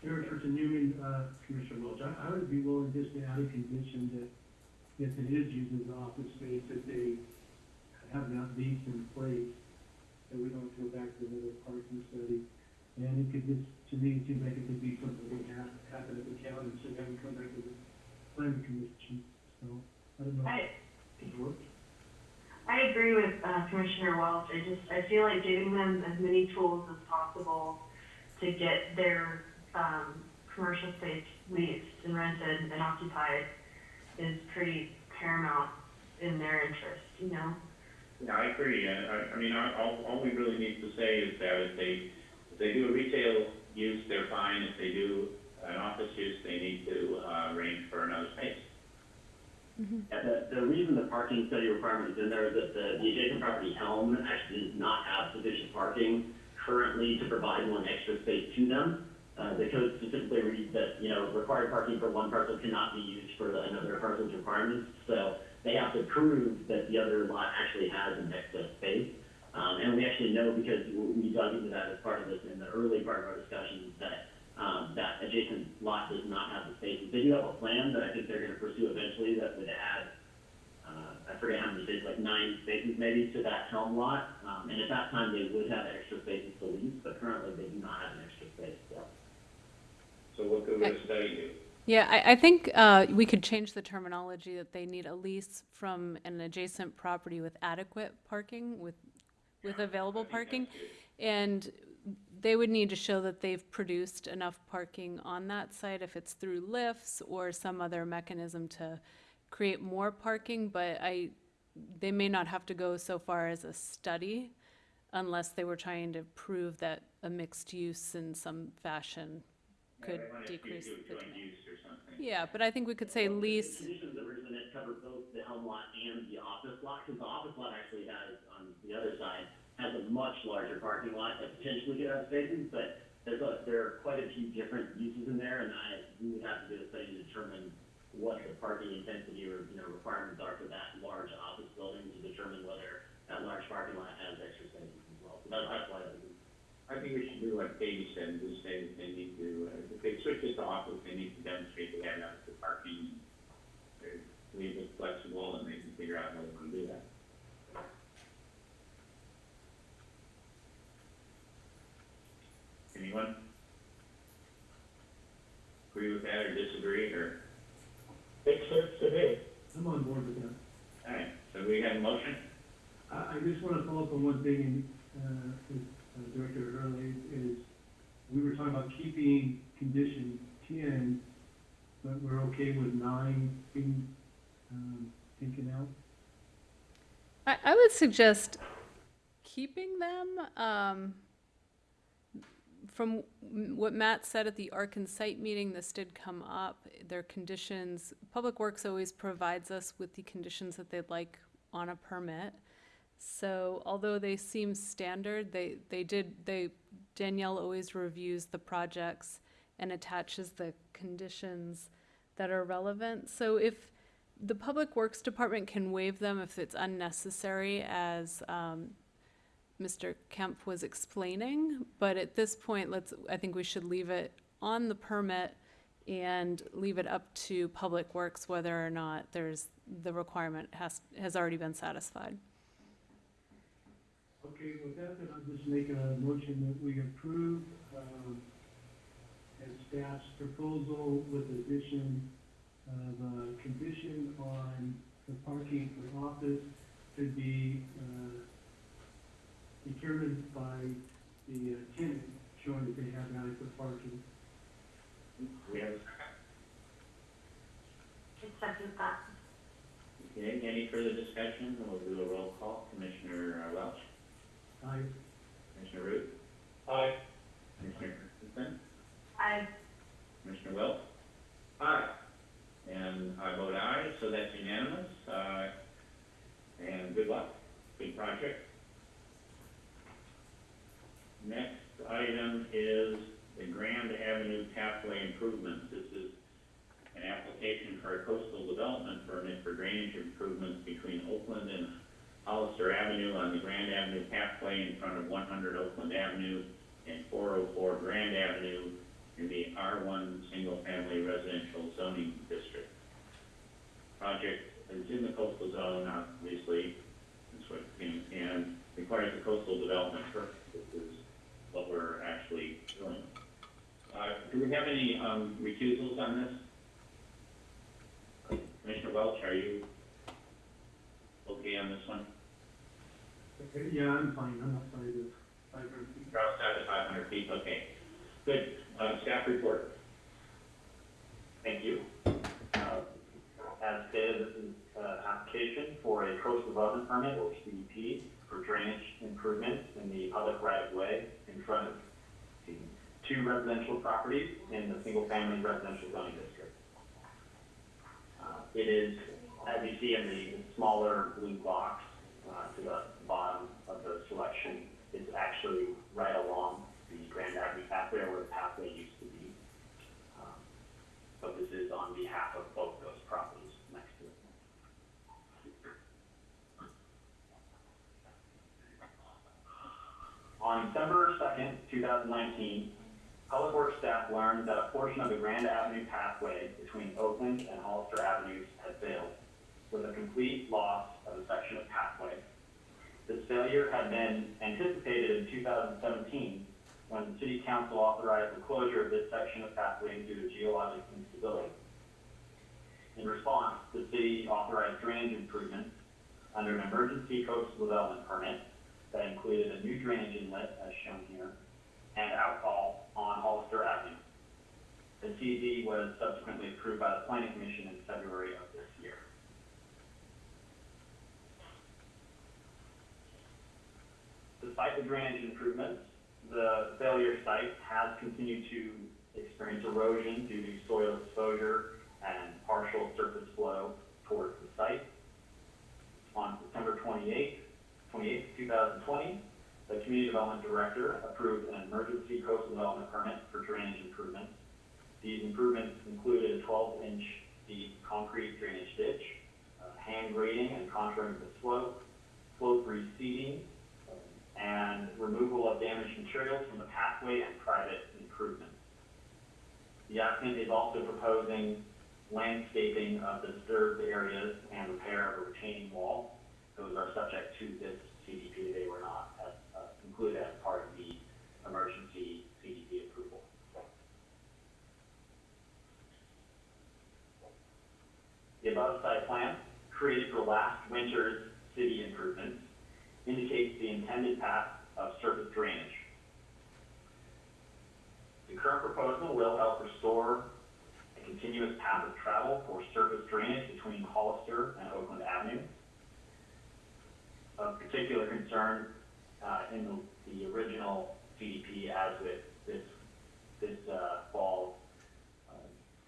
Chairperson Newman, uh, Commissioner Welch, I, I would be willing just to add a condition that if it is used as office space, that they have that lease in place, that we don't go back to another parking study. And it could just, to me, it seems like it could be something that would hap- happen at the county, so we come back to the planning commission, so, I don't know. I, if it works. I agree with uh, Commissioner Welch. I just, I feel like giving them as many tools as possible to get their, um, commercial space leased and rented and occupied is pretty paramount in their interest, you know? Yeah, I agree, and I, I mean, I- all, all we really need to say is that if they, if they do a retail use, they're fine, if they do an office use, they need to, uh, arrange for another space. Yeah, the, the reason the parking study requirement is in there is that the, the adjacent property Helm actually does not have sufficient parking currently to provide one extra space to them. Uh, the code specifically reads that, you know, required parking for one parcel cannot be used for another parcel's requirements. So they have to prove that the other lot actually has an excess space. Um, and we actually know because we dug into that as part of this in the early part of our discussions that um, that adjacent lot does not have the spaces. They do have a plan that I think they're gonna pursue eventually that would add, uh, I forget how many spaces, like nine spaces maybe to that Helm lot. Um, and at that time, they would have extra spaces to lease, but currently they do not have an extra space, so. So what would a study do? Yeah, I, I think, uh, we could change the terminology that they need a lease from an adjacent property with adequate parking, with, with available parking. And they would need to show that they've produced enough parking on that site, if it's through lifts or some other mechanism to create more parking, but I, they may not have to go so far as a study unless they were trying to prove that a mixed use in some fashion could wanna decrease the joint demand. use or something. Yeah, but I think we could say Well, the lease, Conditions that were in it cover both the Helm lot and the office lot, because the office lot actually has, on the other side, has a much larger parking lot that potentially could have spaces, but there's a, there are quite a few different uses in there, and I, we would have to do a study to determine what the parking intensity or, you know, requirements are for that large office building to determine whether that large parking lot has extra spaces as well. So that's, that's why. I think we should do like said, and just say that they need to, if they switch it to office, they need to demonstrate they have adequate parking. Or leave it flexible and they can figure out how they want to do that. Anyone? Agree with that or disagree, or, Makes sense to me. I'm on board with that. all right, so we have a motion? I, I just want to follow up on one thing, uh, with uh, Director Herlihy, is we were talking about keeping condition ten, but we're okay with nine being, um, taken out? I, I would suggest keeping them. Um, from what Matt said at the Ark and Site meeting, this did come up. Their conditions, Public Works always provides us with the conditions that they'd like on a permit. So although they seem standard, they, they did, they, Danielle always reviews the projects and attaches the conditions that are relevant. So if, the Public Works Department can waive them if it's unnecessary, as um, Mr. Kemp was explaining. But at this point, let's, I think we should leave it on the permit and leave it up to Public Works whether or not there's, the requirement has, has already been satisfied. Okay, with that, then I'll just make a motion that we approve, um, as staff's proposal with addition of a condition on the parking for office to be, uh, determined by the uh, tenant, showing that they have adequate parking. We have, a I second that. okay, any further discussion? We'll do a roll call. Commissioner uh, Welch, I, Commissioner Root, Aye. Commissioner Christensen, I, Commissioner Wilk, Aye. and I vote aye, so that's unanimous. Uh, and good luck, good project. Next item is the Grand Avenue Pathway Improvements. This is an application for a coastal development permit for drainage improvements between Oakland and Hollister Avenue on the Grand Avenue Pathway in front of one hundred Oakland Avenue and four oh four Grand Avenue in the R one Single Family Residential Zoning District. Project is in the coastal zone, obviously, that's what, and requires a coastal development permit. This is what we're actually doing. Uh, do we have any, um, recusals on this? Commissioner Welch, are you okay on this one? okay, yeah, I'm fine, I'm outside of five hundred feet. You're outside the five hundred feet, okay. Good, uh, staff report. Thank you. Uh, As stated, this is an application for a coastal development permit, or CDP, for drainage improvements in the public right-of-way in front of two residential properties in the single-family residential zoning district. Uh, It is, as you see in the smaller blue box uh, to the bottom of the selection, it's actually right along Grand Avenue pathway where the pathway used to be. Um, But this is on behalf of both those properties next to it. On December second, two thousand nineteen, Public Works staff learned that a portion of the Grand Avenue pathway between Oakland and Hollister Avenues had failed, with a complete loss of a section of pathway. This failure had been anticipated in two thousand seventeen, when the city council authorized the closure of this section of pathway due to geologic instability. In response, the city authorized drainage improvements under an emergency coastal development permit that included a new drainage inlet, as shown here, and outfall on Hollister Avenue. The CD was subsequently approved by the planning commission in February of this year. Despite the drainage improvements, the failure site has continued to experience erosion due to soil exposure and partial surface flow towards the site. On September 28th, 28th, 2020, the Community Development Director approved an emergency coastal development permit for drainage improvements. These improvements included a 12-inch deep concrete drainage ditch, uh, hand grading and contouring of the slope, slope reseeding, and removal of damaged materials from the pathway and private improvements. The applicant is also proposing landscaping of the disturbed areas and repair of a retaining wall. Those are subject to this CDP, they were not as, uh, included as part of the emergency CDP approval. The above site plan, created for last winter's city improvements, indicates the intended path of surface drainage. The current proposal will help restore a continuous path of travel for surface drainage between Hollister and Oakland Avenue. Of particular concern, uh, in the, the original CDP as with this, this, uh, fall, uh,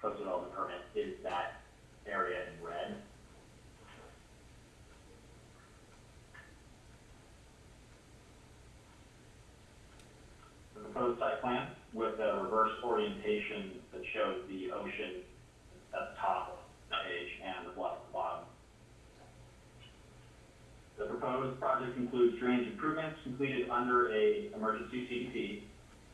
coastal development permit is that area in red. The proposed site plan with a reverse orientation that shows the ocean at the top of the page and the bluff at the bottom. The proposed project includes drainage improvements completed under a emergency CDP.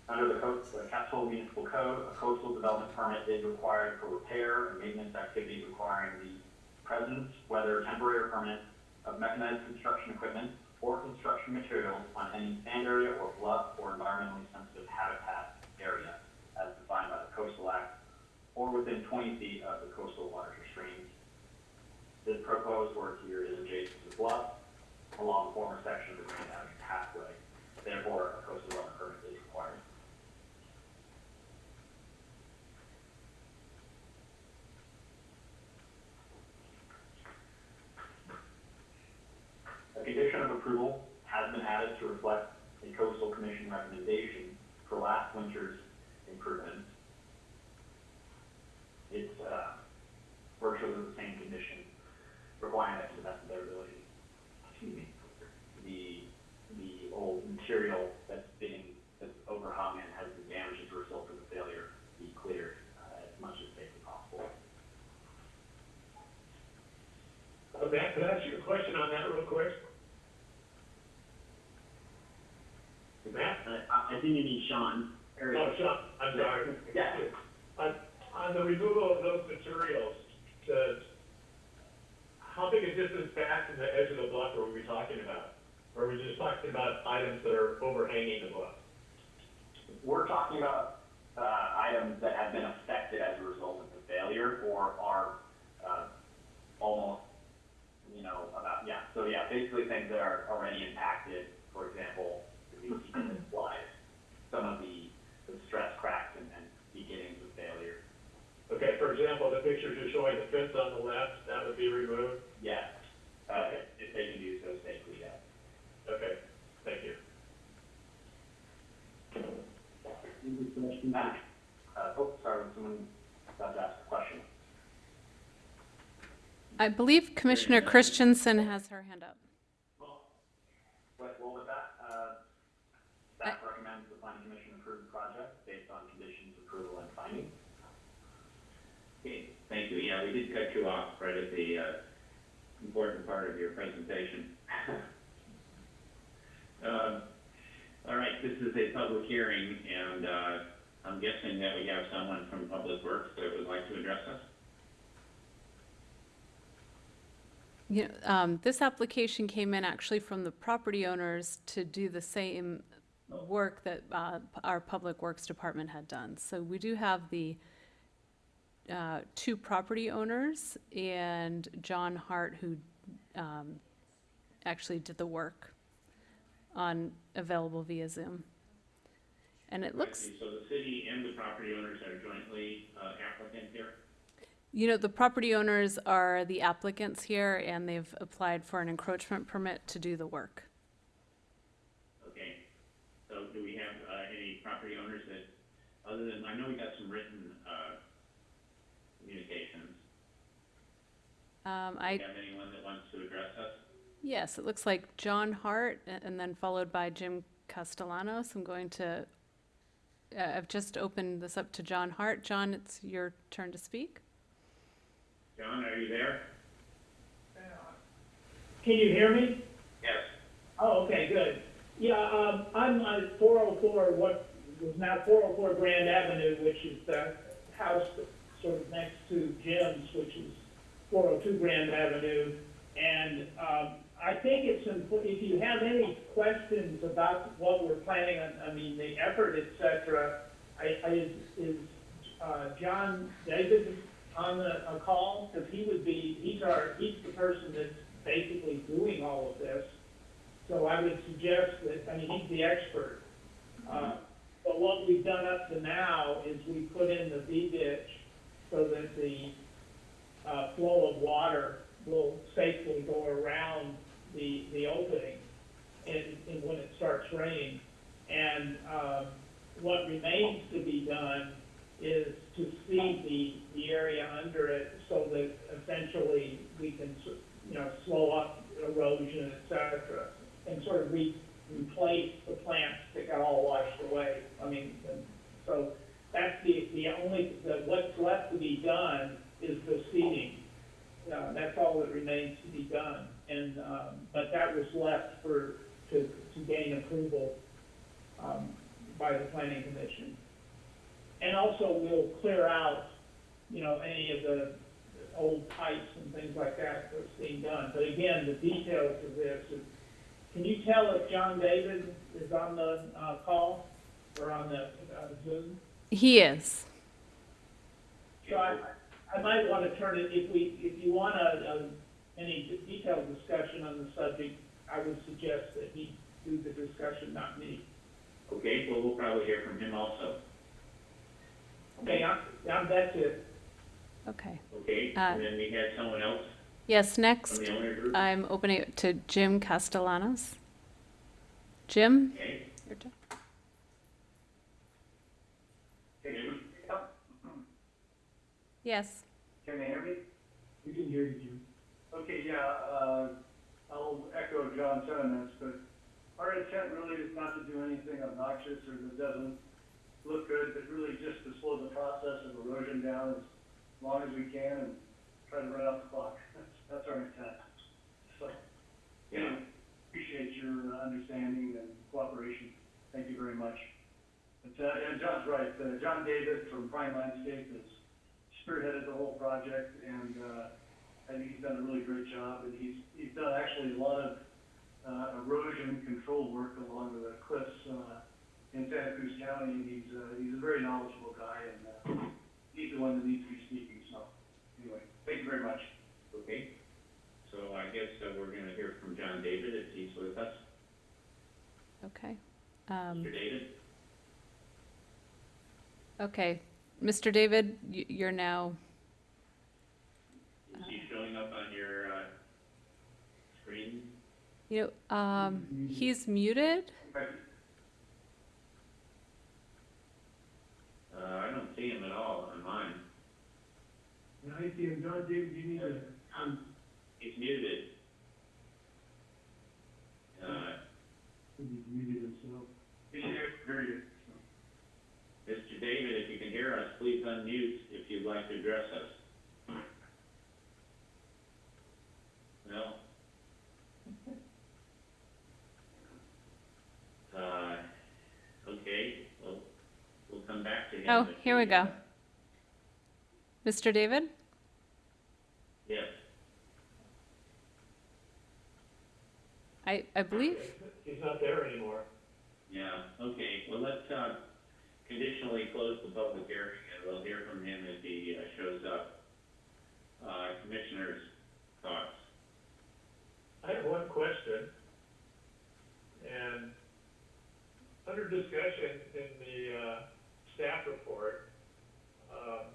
Under the the Capitola Municipal Code, a coastal development permit is required for repair and maintenance activities requiring the presence, whether temporary or permanent, of mechanized construction equipment or construction materials on any sand area or bluff or environmentally sensitive habitat area as defined by the Coastal Act or within twenty feet of the coastal waters or streams. This proposed work here is adjacent to the bluff along former section of the Grand Avenue pathway. Therefore, a coastal development permit is required. A condition of approval has been added to reflect a coastal commission recommendation for last winter's improvements. It's, uh, virtually the same condition, requiring that to the best of their ability. Excuse me. The, the old material that's being, that's overhung and has been damaged as a result of the failure be cleared, uh, as much as safely possible. Uh, Matt, could I ask you a question on that real quick? Matt? I, think you need Sean. Oh, Sean, I'm sorry. Yeah. On, on the removal of those materials, the, how big a distance back from the edge of the bluff are we talking about? Or are we just talking about items that are overhanging the bluff? We're talking about, uh, items that have been affected as a result of the failure or are, uh, almost, you know, about, yeah, so yeah, basically things that are already impacted, for example, the VC slide, some of the, the stress cracks and, and beginnings of failure. Okay, for example, the pictures you're showing, the fence on the left, that would be removed? Yes, uh, if they can do so safely, yes. Okay, thank you. Any questions? Matt, uh, oh, sorry, someone about to ask a question. I believe Commissioner Christensen has her hand up. What, what was that? Uh, staff recommends the planning commission approve the project based on conditions, approval, and findings. Okay, thank you. Yeah, we did cut you off right at the, uh, important part of your presentation. [laughs] Um, all right, this is a public hearing, and, uh, I'm guessing that we have someone from Public Works that would like to address us. Know, um, this application came in actually from the property owners to do the same work that, uh, our Public Works Department had done. So we do have the, uh, two property owners and John Hart who, um, actually did the work on, available via Zoom. And it looks, So the city and the property owners are jointly, uh, applicant here? you know, the property owners are the applicants here and they've applied for an encroachment permit to do the work. Okay, so do we have, uh, any property owners that, other than, I know we got some written, uh, communications. Um, Do I, you have anyone that wants to address us? yes, it looks like John Hart a- and then followed by Jim Castellanos. I'm going to, uh, I've just opened this up to John Hart. John, it's your turn to speak. John, are you there? Can you hear me? Yes. Oh, okay, good. Yeah, um, I'm on four oh four, what was now four oh four Grand Avenue, which is the house sort of next to Jim's, which is four oh two Grand Avenue. And, um, I think it's important, if you have any questions about what we're planning on, I mean, the effort, et cetera, I, I, is, is, uh, John David on the, a call? Cause he would be, he's our, he's the person that's basically doing all of this. So I would suggest that, I mean, he's the expert. Uh, But what we've done up to now is we put in the V ditch so that the, uh, flow of water will safely go around the, the opening and, and when it starts raining. And, um, what remains to be done is to seed the, the area under it so that essentially we can, you know, slow up erosion, et cetera, and sort of re, replace the plants that got all washed away. I mean, so that's the, the only, the, what's left to be done is the seeding. Uh, that's all that remains to be done. And, um, but that was left for, to, to gain approval, um, by the planning commission. And also we'll clear out, you know, any of the old pipes and things like that that's being done. But again, the details of this, is- can you tell if John David is on the, uh, call or on the, uh, Zoom? He is. So I, I might want to turn it, if we, if you want a, a, any detailed discussion on the subject, I would suggest that he do the discussion, not me. Okay, well, we'll probably hear from him also. Okay, I'm, I'm, that's it. Okay. Okay, Uh, and then we had someone else Yes, from next, the owner group? I'm opening it to Jim Castellanos. Jim? Okay. your turn. Jim? Yes. Can they hear me? We can hear you, Okay, yeah, uh, I'll echo John's sentiments, but our intent really is not to do anything obnoxious or that doesn't look good, but really just to slow the process of erosion down as long as we can and try to run out the clock. [laughs] That's, that's our intent. So, Yeah. appreciate your uh, understanding and cooperation. Thank you very much. But, uh, and John's right, uh, John David from Prime Landscape has spearheaded the whole project, and, uh, I think he's done a really great job, and he's, he's done actually a lot of, uh, erosion control work along the cliffs, uh, in Santa Cruz County, and he's, uh, he's a very knowledgeable guy, and, uh, he's the one that needs to be speaking, so, anyway, thank you very much. Okay, so I guess uh, we're gonna hear from John David if he's with us. Okay. Um, Mr. David? okay. Mr. David, you're now, Is he showing up on your, uh, screen? you know, um, he's muted. Uh, I don't see him at all on mine. And I see him, John David, you need to, um, He's muted. Uh, he's muted himself. He's here, hear you. Mr. David, if you can hear us, please unmute if you'd like to address us. No? Uh, okay, well, we'll come back to him. Oh, here we go. Mr. David? Yes, I, I believe, He's not there anymore. yeah, okay, well, let's, uh, conditionally close the public hearing, and we'll hear from him if he, uh, shows up. Uh, commissioners' thoughts? I have one question. And under discussion in the, uh, staff report, um,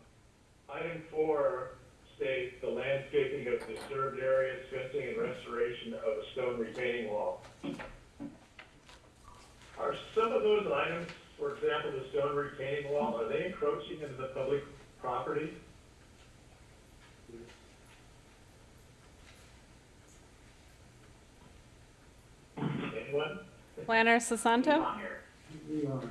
item four states the landscaping of disturbed areas, fencing and restoration of a stone retaining wall. Are some of those items, for example, the stone retaining wall, are they encroaching into the public property? Anyone? Planner Sasanto? On here. We are.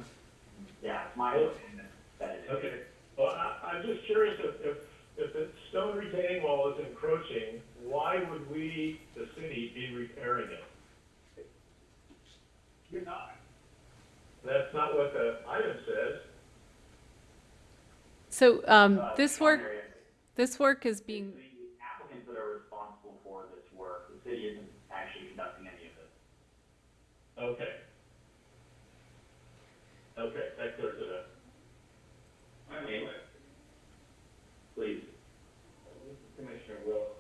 Yeah, my opinion that it is. Okay, well, I, I'm just curious if, if, if the stone retaining wall is encroaching, why would we, the city, be repairing it? You're not. That's not what the item says. So, um, Uh, this work, this work is being The applicants that are responsible for this work, the city isn't actually conducting any of this. Okay. Okay, that clears it up. I have. Please. Commissioner Wilk,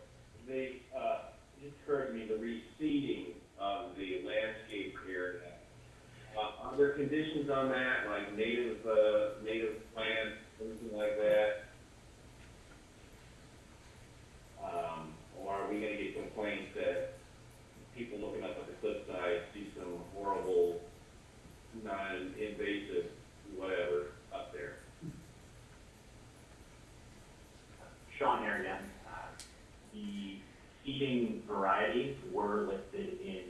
they uh, it occurred to me, the reseeding of the landscape area. Uh, are there conditions on that, like native, uh, native plants, anything like that? Um, or are we gonna get complaints that people looking up at the cliffside see some horrible, non-invasive, whatever, up there? Sean here again. Uh, The seeding varieties were listed in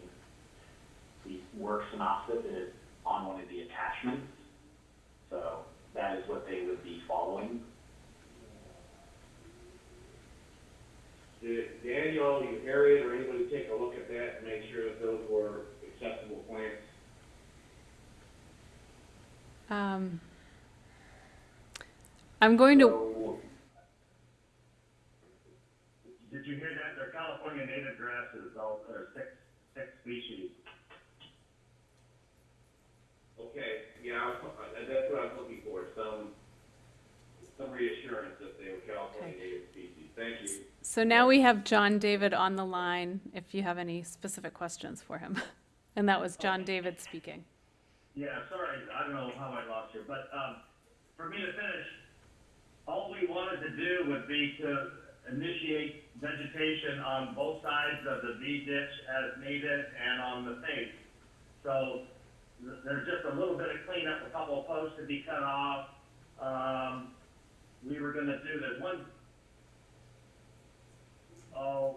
the work synopsis, it is on one of the attachments. So that is what they would be following. Did Daniel, you Harriet, or anybody take a look at that and make sure that those were acceptable plants? um, I'm going to, Did you hear that? They're California native grasses, all, or six, six species. Okay, yeah, I was, uh, that's what I was looking for, some, some reassurance that they were California Okay. native species. Thank you. so now we have John David on the line, if you have any specific questions for him. [laughs] And that was John David speaking. Yeah, sorry, I don't know how I lost you, but, um, for me to finish, all we wanted to do would be to initiate vegetation on both sides of the V ditch as needed and on the face. So, th- there's just a little bit of cleanup, a couple of posts to be cut off. Um, we were gonna do that one, oh,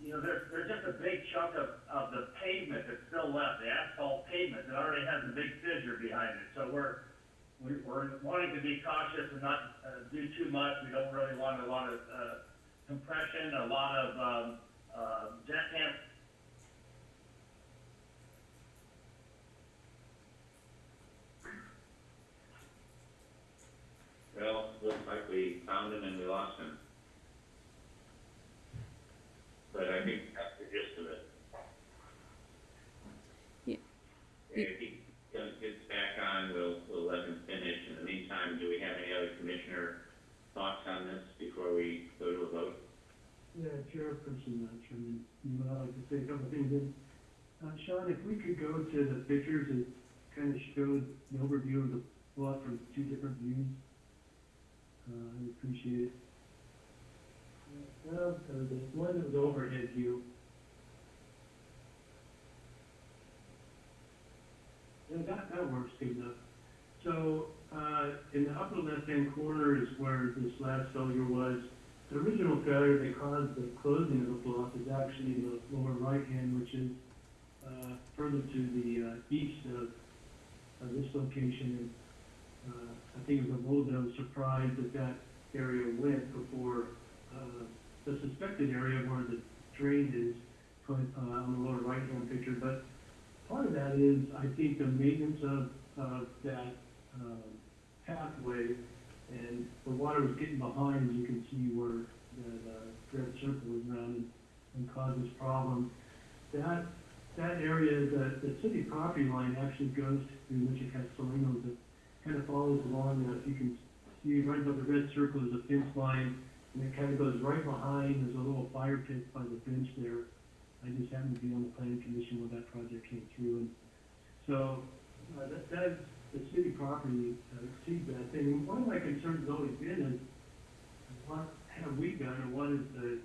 you know, there's, there's just a big chunk of, of the pavement that's still left, the asphalt pavement that already has a big fissure behind it. So we're, we- we're wanting to be cautious and not, uh, do too much. We don't really want a lot of, uh, compression, a lot of, um, uh, jackhammer Well, looks like we found him and we lost him. But I think that's the gist of it. Yeah. If he gets gets back on, we'll, we'll let him finish. In the meantime, do we have any other commissioner thoughts on this before we go to a vote? Yeah, Chairperson, uh, Chairman, you know, I'd like to say a couple things. And, Uh, Sean, if we could go to the pictures that kind of showed the overview of the lot from two different views, uh, I'd appreciate it. Uh, uh, the one that was overhead view. Yeah, that, that works good enough. So, uh, in the upper left-hand corner is where this last failure was. The original failure that caused the closing of the block is actually the lower right hand, which is, uh, further to the, uh, east of, of this location. Uh, I think it was a little bit of a surprise that that area went before, uh, the suspected area where the drain is, put, uh, on the lower right hand picture. But part of that is, I think, the maintenance of, of that, um, pathway and the water was getting behind, you can see where the, the red circle is around and, and causes problems. That, that area, the, the city property line actually goes to Wichita Castellanos, it kind of follows along, uh, if you can see right above the red circle is a fence line, and it kind of goes right behind, there's a little fire pit by the bench there. I just happened to be on the planning commission when that project came through, and so, uh, that, that, the city property uh, that thing. And one of my concerns has always been is, what have we done, or what is the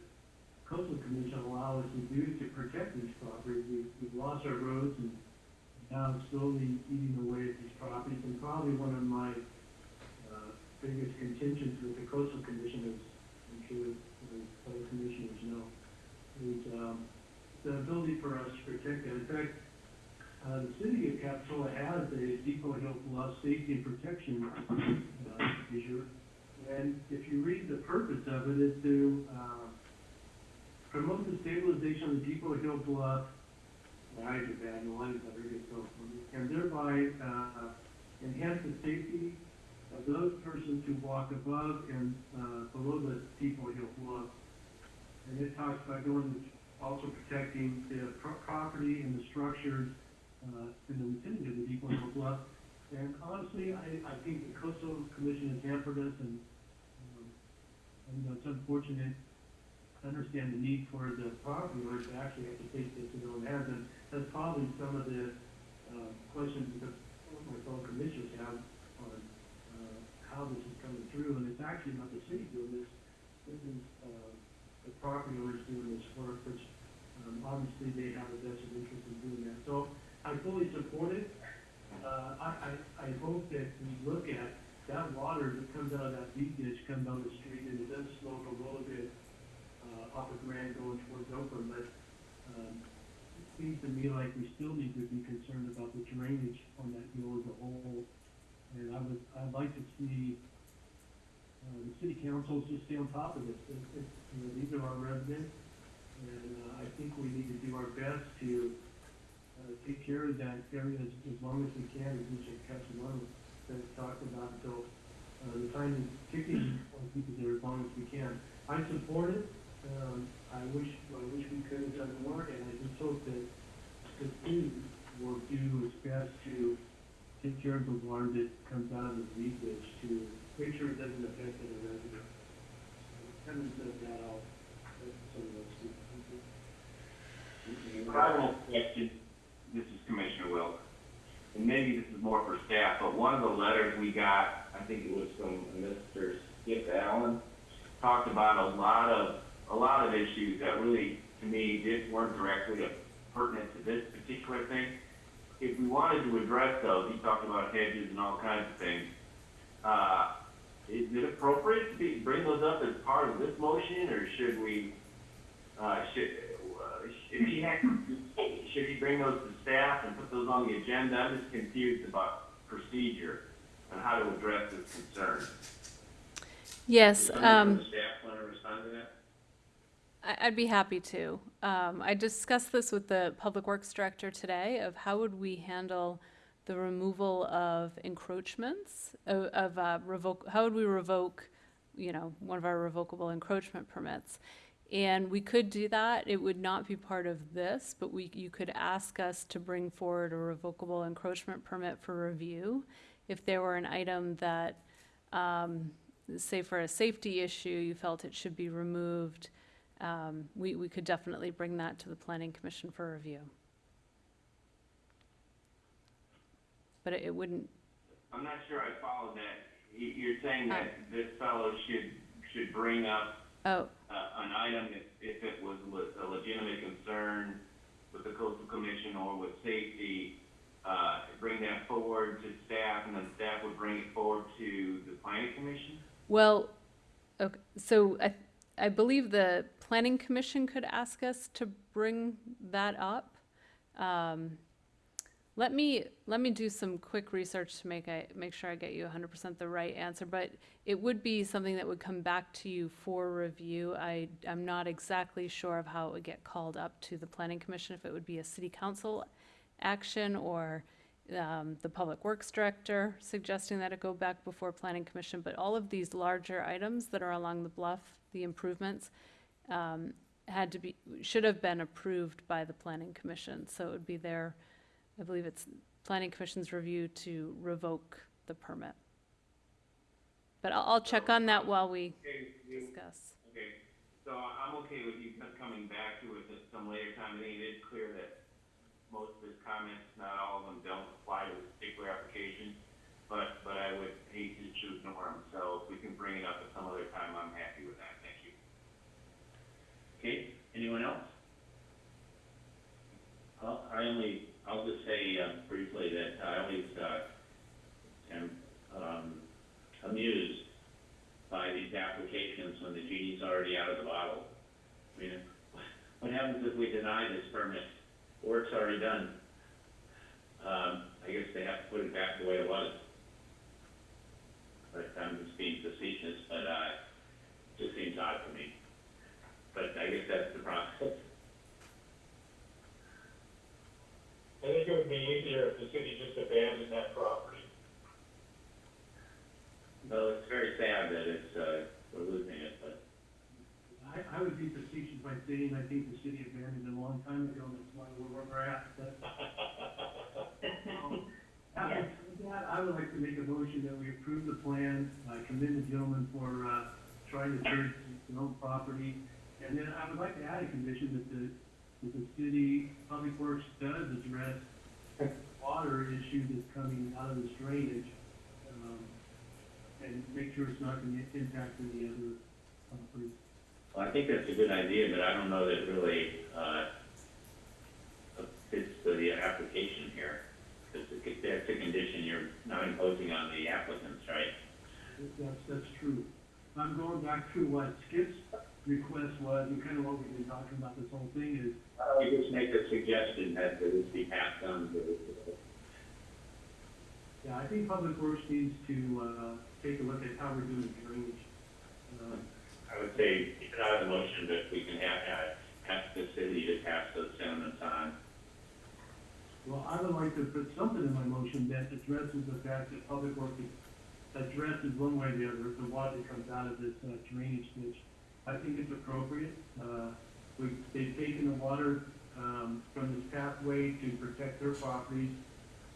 coastal commission allow us to do to protect these properties? We've, we've lost our roads and now slowly eating away at these properties. And probably one of my, uh, biggest contentions with the coastal commission is, I'm sure the other commissioners know, is, um, the ability for us to protect that. In fact, uh, the city of Capitola has a Depot Hill Bluff Safety and Protection, uh, measure. And if you read the purpose of it is to, uh, promote the stabilization of the Depot Hill Bluff bad, and are really and thereby, uh, enhance the safety of those persons who walk above and, uh, below the Hill bluff. And it talks about going, also protecting the pro- property and the structures, uh, in the vicinity of the Depot Hill bluff. And honestly, I, I think the coastal commission has hampered us and, um, and it's unfortunate. I understand the need for the property owners to actually have to take this to their own hands, and that's probably some of the, uh, questions that my fellow commissioners have on, uh, how this is coming through, and it's actually not the city doing this, this is, uh, the property owners doing this work, which, um, obviously they have a vested interest in doing that. So I fully support it. Uh, I, I, I hope that we look at that water that comes out of that deep ditch, comes down the street, and it does slope a little bit, uh, off of Grand going towards Oakland, but, um, seems to me like we still need to be concerned about the drainage on that hill as a whole. And I would, I'd like to see, uh, the city councils just stay on top of this. It, it, you know, these are our residents, and, uh, I think we need to do our best to, uh, take care of that area as, as long as we can, as we should catch one that we talked about, so, uh, the time is ticking on people there as long as we can. I support it, um, I wish, I wish we could have done more, and I just hope that the city will do its best to take care of the water that comes out of the leak ditch to make sure it doesn't affect the residents. Having said that, speak. Thank you. I have a question, this is Commissioner Wilk, and maybe this is more for staff, but one of the letters we got, I think it was from Mr. Skip Allen, talked about a lot of, a lot of issues that really, to me, did, weren't directly pertinent to this particular thing. If we wanted to address those, he talked about hedges and all kinds of things, uh, is it appropriate to be, bring those up as part of this motion, or should we, uh, should, uh, should he, ha- should he bring those to staff and put those on the agenda? I'm just confused about procedure and how to address this concern. Yes, um. staff want to respond to that? I'd be happy to. Um, I discussed this with the Public Works Director today of how would we handle the removal of encroachments, of, of, uh, revoke, how would we revoke, you know, one of our revocable encroachment permits? And we could do that. It would not be part of this, but we, you could ask us to bring forward a revocable encroachment permit for review. If there were an item that, um, say for a safety issue, you felt it should be removed, um, we, we could definitely bring that to the planning commission for review. But it it wouldn't, I'm not sure I followed that. You, you're saying that this fellow should, should bring up, oh, uh, an item if, if it was le- a legitimate concern with the coastal commission or with safety, uh, bring that forward to staff and then staff would bring it forward to the planning commission? well, okay, so I, I believe the planning commission could ask us to bring that up. Um, let me, let me do some quick research to make I, make sure I get you hundred percent the right answer, but it would be something that would come back to you for review. I, I'm not exactly sure of how it would get called up to the planning commission, if it would be a city council action or um, the public works director suggesting that it go back before planning commission, but all of these larger items that are along the bluff, the improvements, um, had to be, should have been approved by the planning commission, so it would be their, I believe it's planning commission's review to revoke the permit. But I'll, I'll check on that while we Okay, you, discuss. okay, so I'm okay with you coming back to it at some later time. I think it is clear that most of his comments, not all of them, don't apply to this particular application. But, but I would hate to choose Norm, so if we can bring it up at some other time, I'm happy with that, thank you. Okay, anyone else? Well, I only, I'll just say uh, briefly that I always, uh, am, um, amused by these applications when the genie's already out of the bottle. I mean, [laughs] what happens if we deny this permit? Work's already done. Um, I guess they have to put it back the way it was. But I'm just being facetious, but, uh, it just seems odd to me. But I guess that's the process. or if the city just abandoned that property. Well, it's very sad that it's, uh, we're losing it, I, I would be facetious by saying I think the city abandoned it a long time ago, that's why we're where we're at, but. um, that- with that, I would like to make a motion that we approve the plan, I commend the gentleman for, uh, trying to turn his own property. And then I would like to add a condition that the, that the city public works does address water issue that's coming out of this drainage. um, And make sure it's not gonna impact any other properties. Well, I think that's a good idea, but I don't know that it really, uh, fits the application here. Because that's a condition you're not imposing on the applicants, right? That's, that's true. I'm going back to what Skip's request was, and kind of what we've been talking about this whole thing is, we just make a suggestion that this be passed on to the, yeah, I think Public Works needs to, uh, take a look at how we're doing drainage. Uh, I would say, keep it out of the motion, but we can have, uh, ask the city to pass those sentiments on. Well, I would like to put something in my motion that addresses the fact that Public Works addresses one way or the other, the water that comes out of this uh, drainage ditch. I think it's appropriate. Uh, we, they've taken the water, um, from this pathway to protect their properties,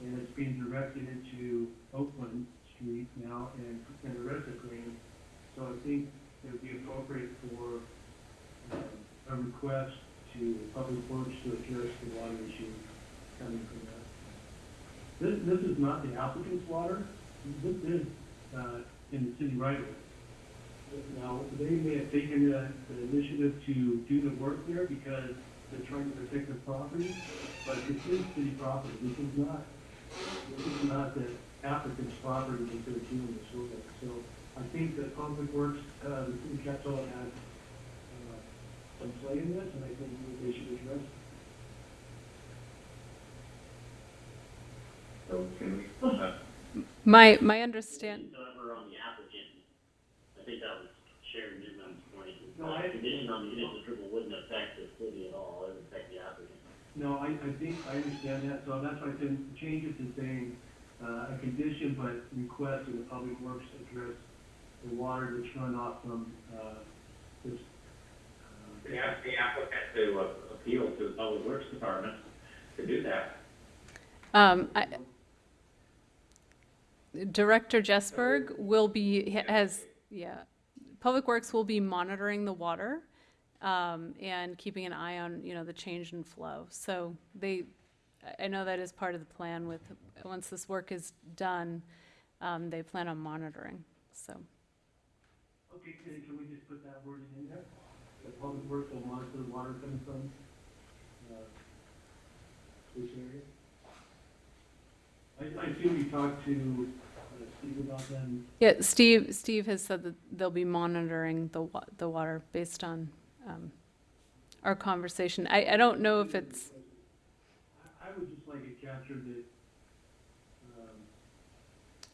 and it's being directed into Oakland Street now and, and the rest of Green. So I think it would be appropriate for, um, a request to Public Works to address the water issue coming from that. This, this is not the applicant's water, this is, uh, in the city right of way. Now, they may have taken the, the initiative to do the work there because they're trying to protect their property, but this is city property, this is not, this is not the applicant's property that they're doing this work. So I think that Public Works, uh, the city council has, uh, some play in this, and I think they should address it. So can we, [laughs] uh, My, my understand, However, on the applicant, I think that was Sharon Newman's point, is No, that I- condition on the municipal approval wouldn't affect the city at all, it would affect the applicant. No, I, I think, I understand that, so that's why I said change it to saying, uh, a condition, but request that the public works address the water that's run off from, uh, this, uh, we ask the applicant to uh, appeal to the Public Works Department to do that. um, I, Director Jesberg will be, has, yeah, Public Works will be monitoring the water, um, and keeping an eye on, you know, the change in flow. So they, I- I know that is part of the plan with, once this work is done, um, they plan on monitoring, so. Okay, can, can we just put that wording in there? The public works will monitor the water coming from, uh, this area? I, I assume you talked to, uh, Steve about them. Yeah, Steve, Steve has said that they'll be monitoring the wa- the water based on, um, our conversation. I, I don't know if it's, I, I would just like it captured that, um,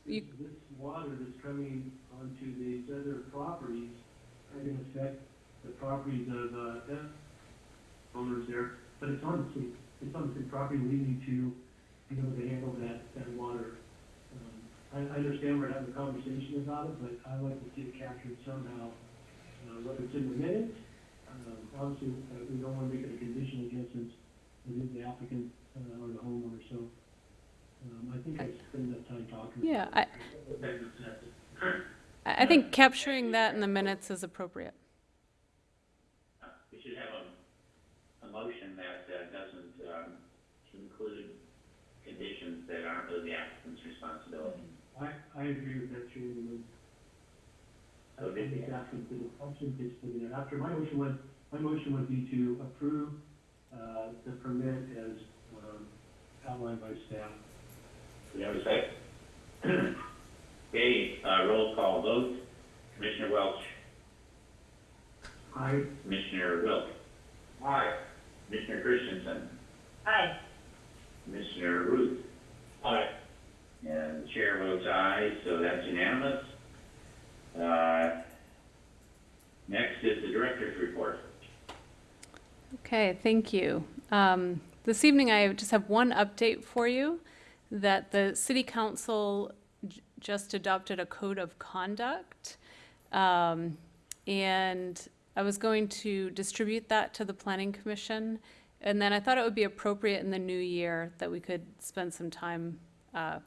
You- this water that's coming onto these other properties are gonna affect the properties of, uh, them owners there, but it's on the city, it's on the city property, we need to be able to handle that, that water. Um, I, I understand we're having a conversation about it, but I like to see it captured somehow, uh, whether it's in the minutes, um, obviously, uh, we don't wanna make it a condition against us, it is the applicant, uh, or the homeowner, so, um, I think I spent enough time talking. yeah, I, That's it. [clears throat] I I think capturing that in the minutes is appropriate. We should have a, a motion that, uh doesn't, um, include conditions that aren't really the applicant's responsibility. I, I agree with that, Chairman. I So did think the- asking for the function is put in there. After, my motion would, my motion would be to approve, uh, the permit as, um, outlined by staff. Do we have a second? [clears throat] Okay, uh, roll call vote. Commissioner Welch, I, Commissioner Wilk, Aye. Commissioner Christensen, Aye. Commissioner Routh, Aye. and the chair votes aye, so that's unanimous. Uh, next is the director's report. Okay, thank you. Um, This evening, I just have one update for you. that the city council j- just adopted a code of conduct. Um, and I was going to distribute that to the planning commission. And then I thought it would be appropriate in the new year that we could spend some time, uh,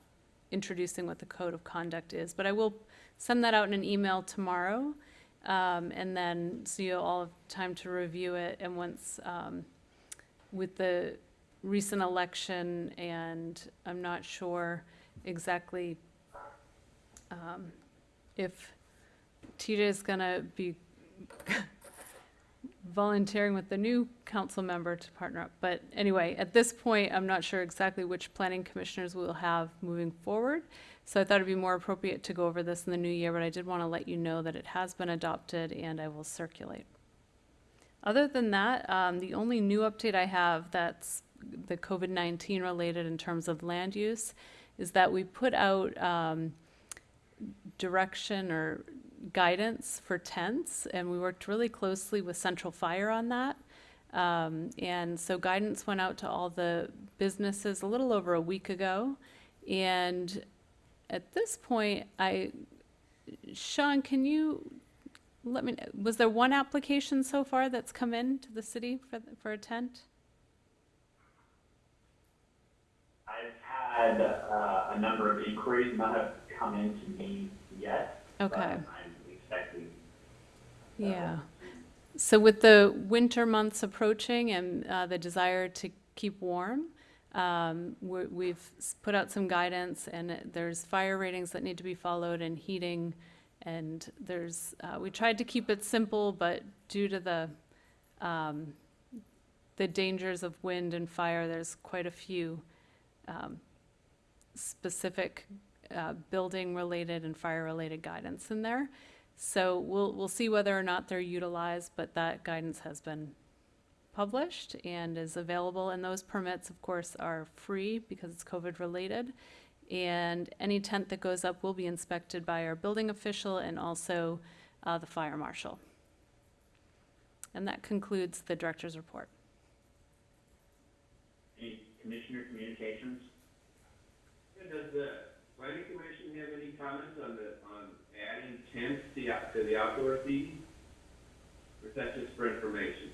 introducing what the code of conduct is. But I will send that out in an email tomorrow. Um, and then, so you'll all have time to review it. And once, um, with the recent election, and I'm not sure exactly um, if TJ is gonna be volunteering with the new council member to partner up. But anyway, at this point, I'm not sure exactly which planning commissioners we'll have moving forward. So I thought it'd be more appropriate to go over this in the new year, but I did want to let you know that it has been adopted and I will circulate. Other than that, um, the only new update I have that's the COVID-19 related in terms of land use is that we put out, um, direction or guidance for tents, and we worked really closely with Central Fire on that. Um, and so guidance went out to all the businesses a little over a week ago. And at this point, I, Sean, can you let me, was there one application so far that's come in to the city for, for a tent? I've had uh, a number of inquiries, have come in to me yet. Okay. I'm expecting. Yeah. So with the winter months approaching and uh, the desire to keep warm, um, we're- we've put out some guidance and there's fire ratings that need to be followed and heating. And there's, uh, we tried to keep it simple, but due to the, um, the dangers of wind and fire, there's quite a few um, specific uh, building-related and fire-related guidance in there. So we'll, we'll see whether or not they're utilized, but that guidance has been published and is available. And those permits, of course, are free because it's COVID-related. And any tent that goes up will be inspected by our building official and also uh, the fire marshal. And that concludes the director's report. Any commissioner communications? Does the planning commission have any comments on the, on adding tents to the, to the outdoor seating? Or is that just for information?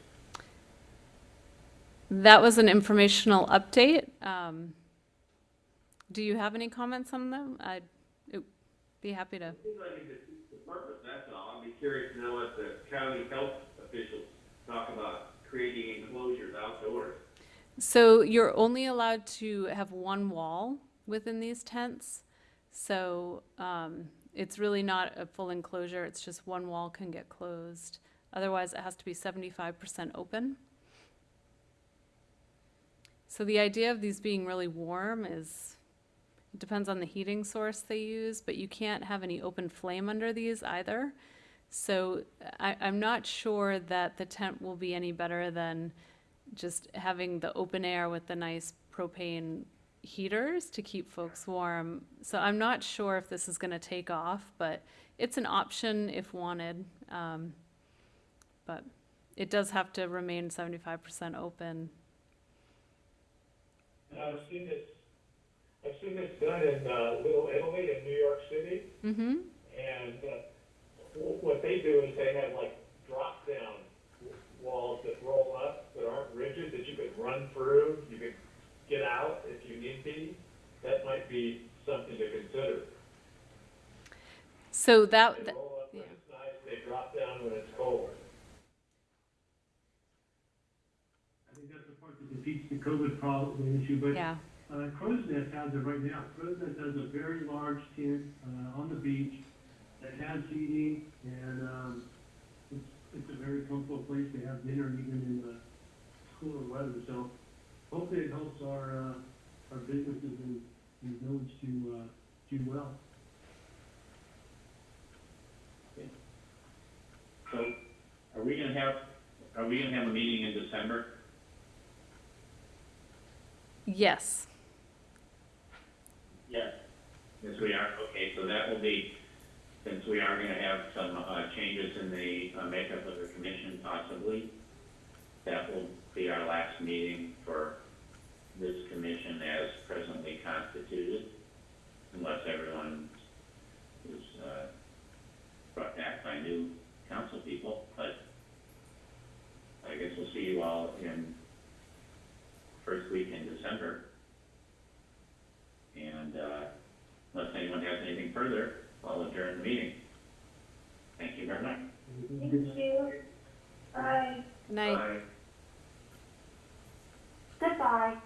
That was an informational update. Um, Do you have any comments on them? I'd uh, be happy to. Seems like it's the purpose, that's all. I'd be curious to know what the county health officials talk about creating enclosures outdoors. So you're only allowed to have one wall within these tents. So um, it's really not a full enclosure, it's just one wall can get closed. Otherwise, it has to be seventy-five percent open. So the idea of these being really warm is, it depends on the heating source they use, but you can't have any open flame under these either. So I, I'm not sure that the tent will be any better than just having the open air with the nice propane heaters to keep folks warm. So I'm not sure if this is gonna take off, but it's an option if wanted. Um, but it does have to remain seventy-five percent open. And I've seen this, I've seen this done in, uh, Little Italy in New York City, Mm-hmm. and, uh, what they do is they have like drop-down walls that roll up, that aren't rigid, that you could run through, you could get out if you need be. That might be something to consider. So that, They roll up when yeah. it's nice, they drop down when it's cold. I think that's the part that defeats the COVID problem, the issue, but yeah, Uh, Crow's Nest has it right now. Crow's Nest has a very large tent, uh, on the beach that has seating and, um, it's, it's a very comfortable place to have dinner even in the cooler weather. So hopefully it helps our, uh, our businesses in, in the village to, uh, do well. So are we gonna have, are we gonna have a meeting in December? yes, Yes, Yes, we are, okay, so that will be, since we are gonna have some, uh, changes in the uh, makeup of the commission possibly, that will be our last meeting for this commission as presently constituted, unless everyone is uh, brought back by new council people. But I guess we'll see you all in first week in December. And uh, unless anyone has anything further, I'll adjourn the meeting. Thank you very much. Thank you. Bye. Good night. Bye. Goodbye.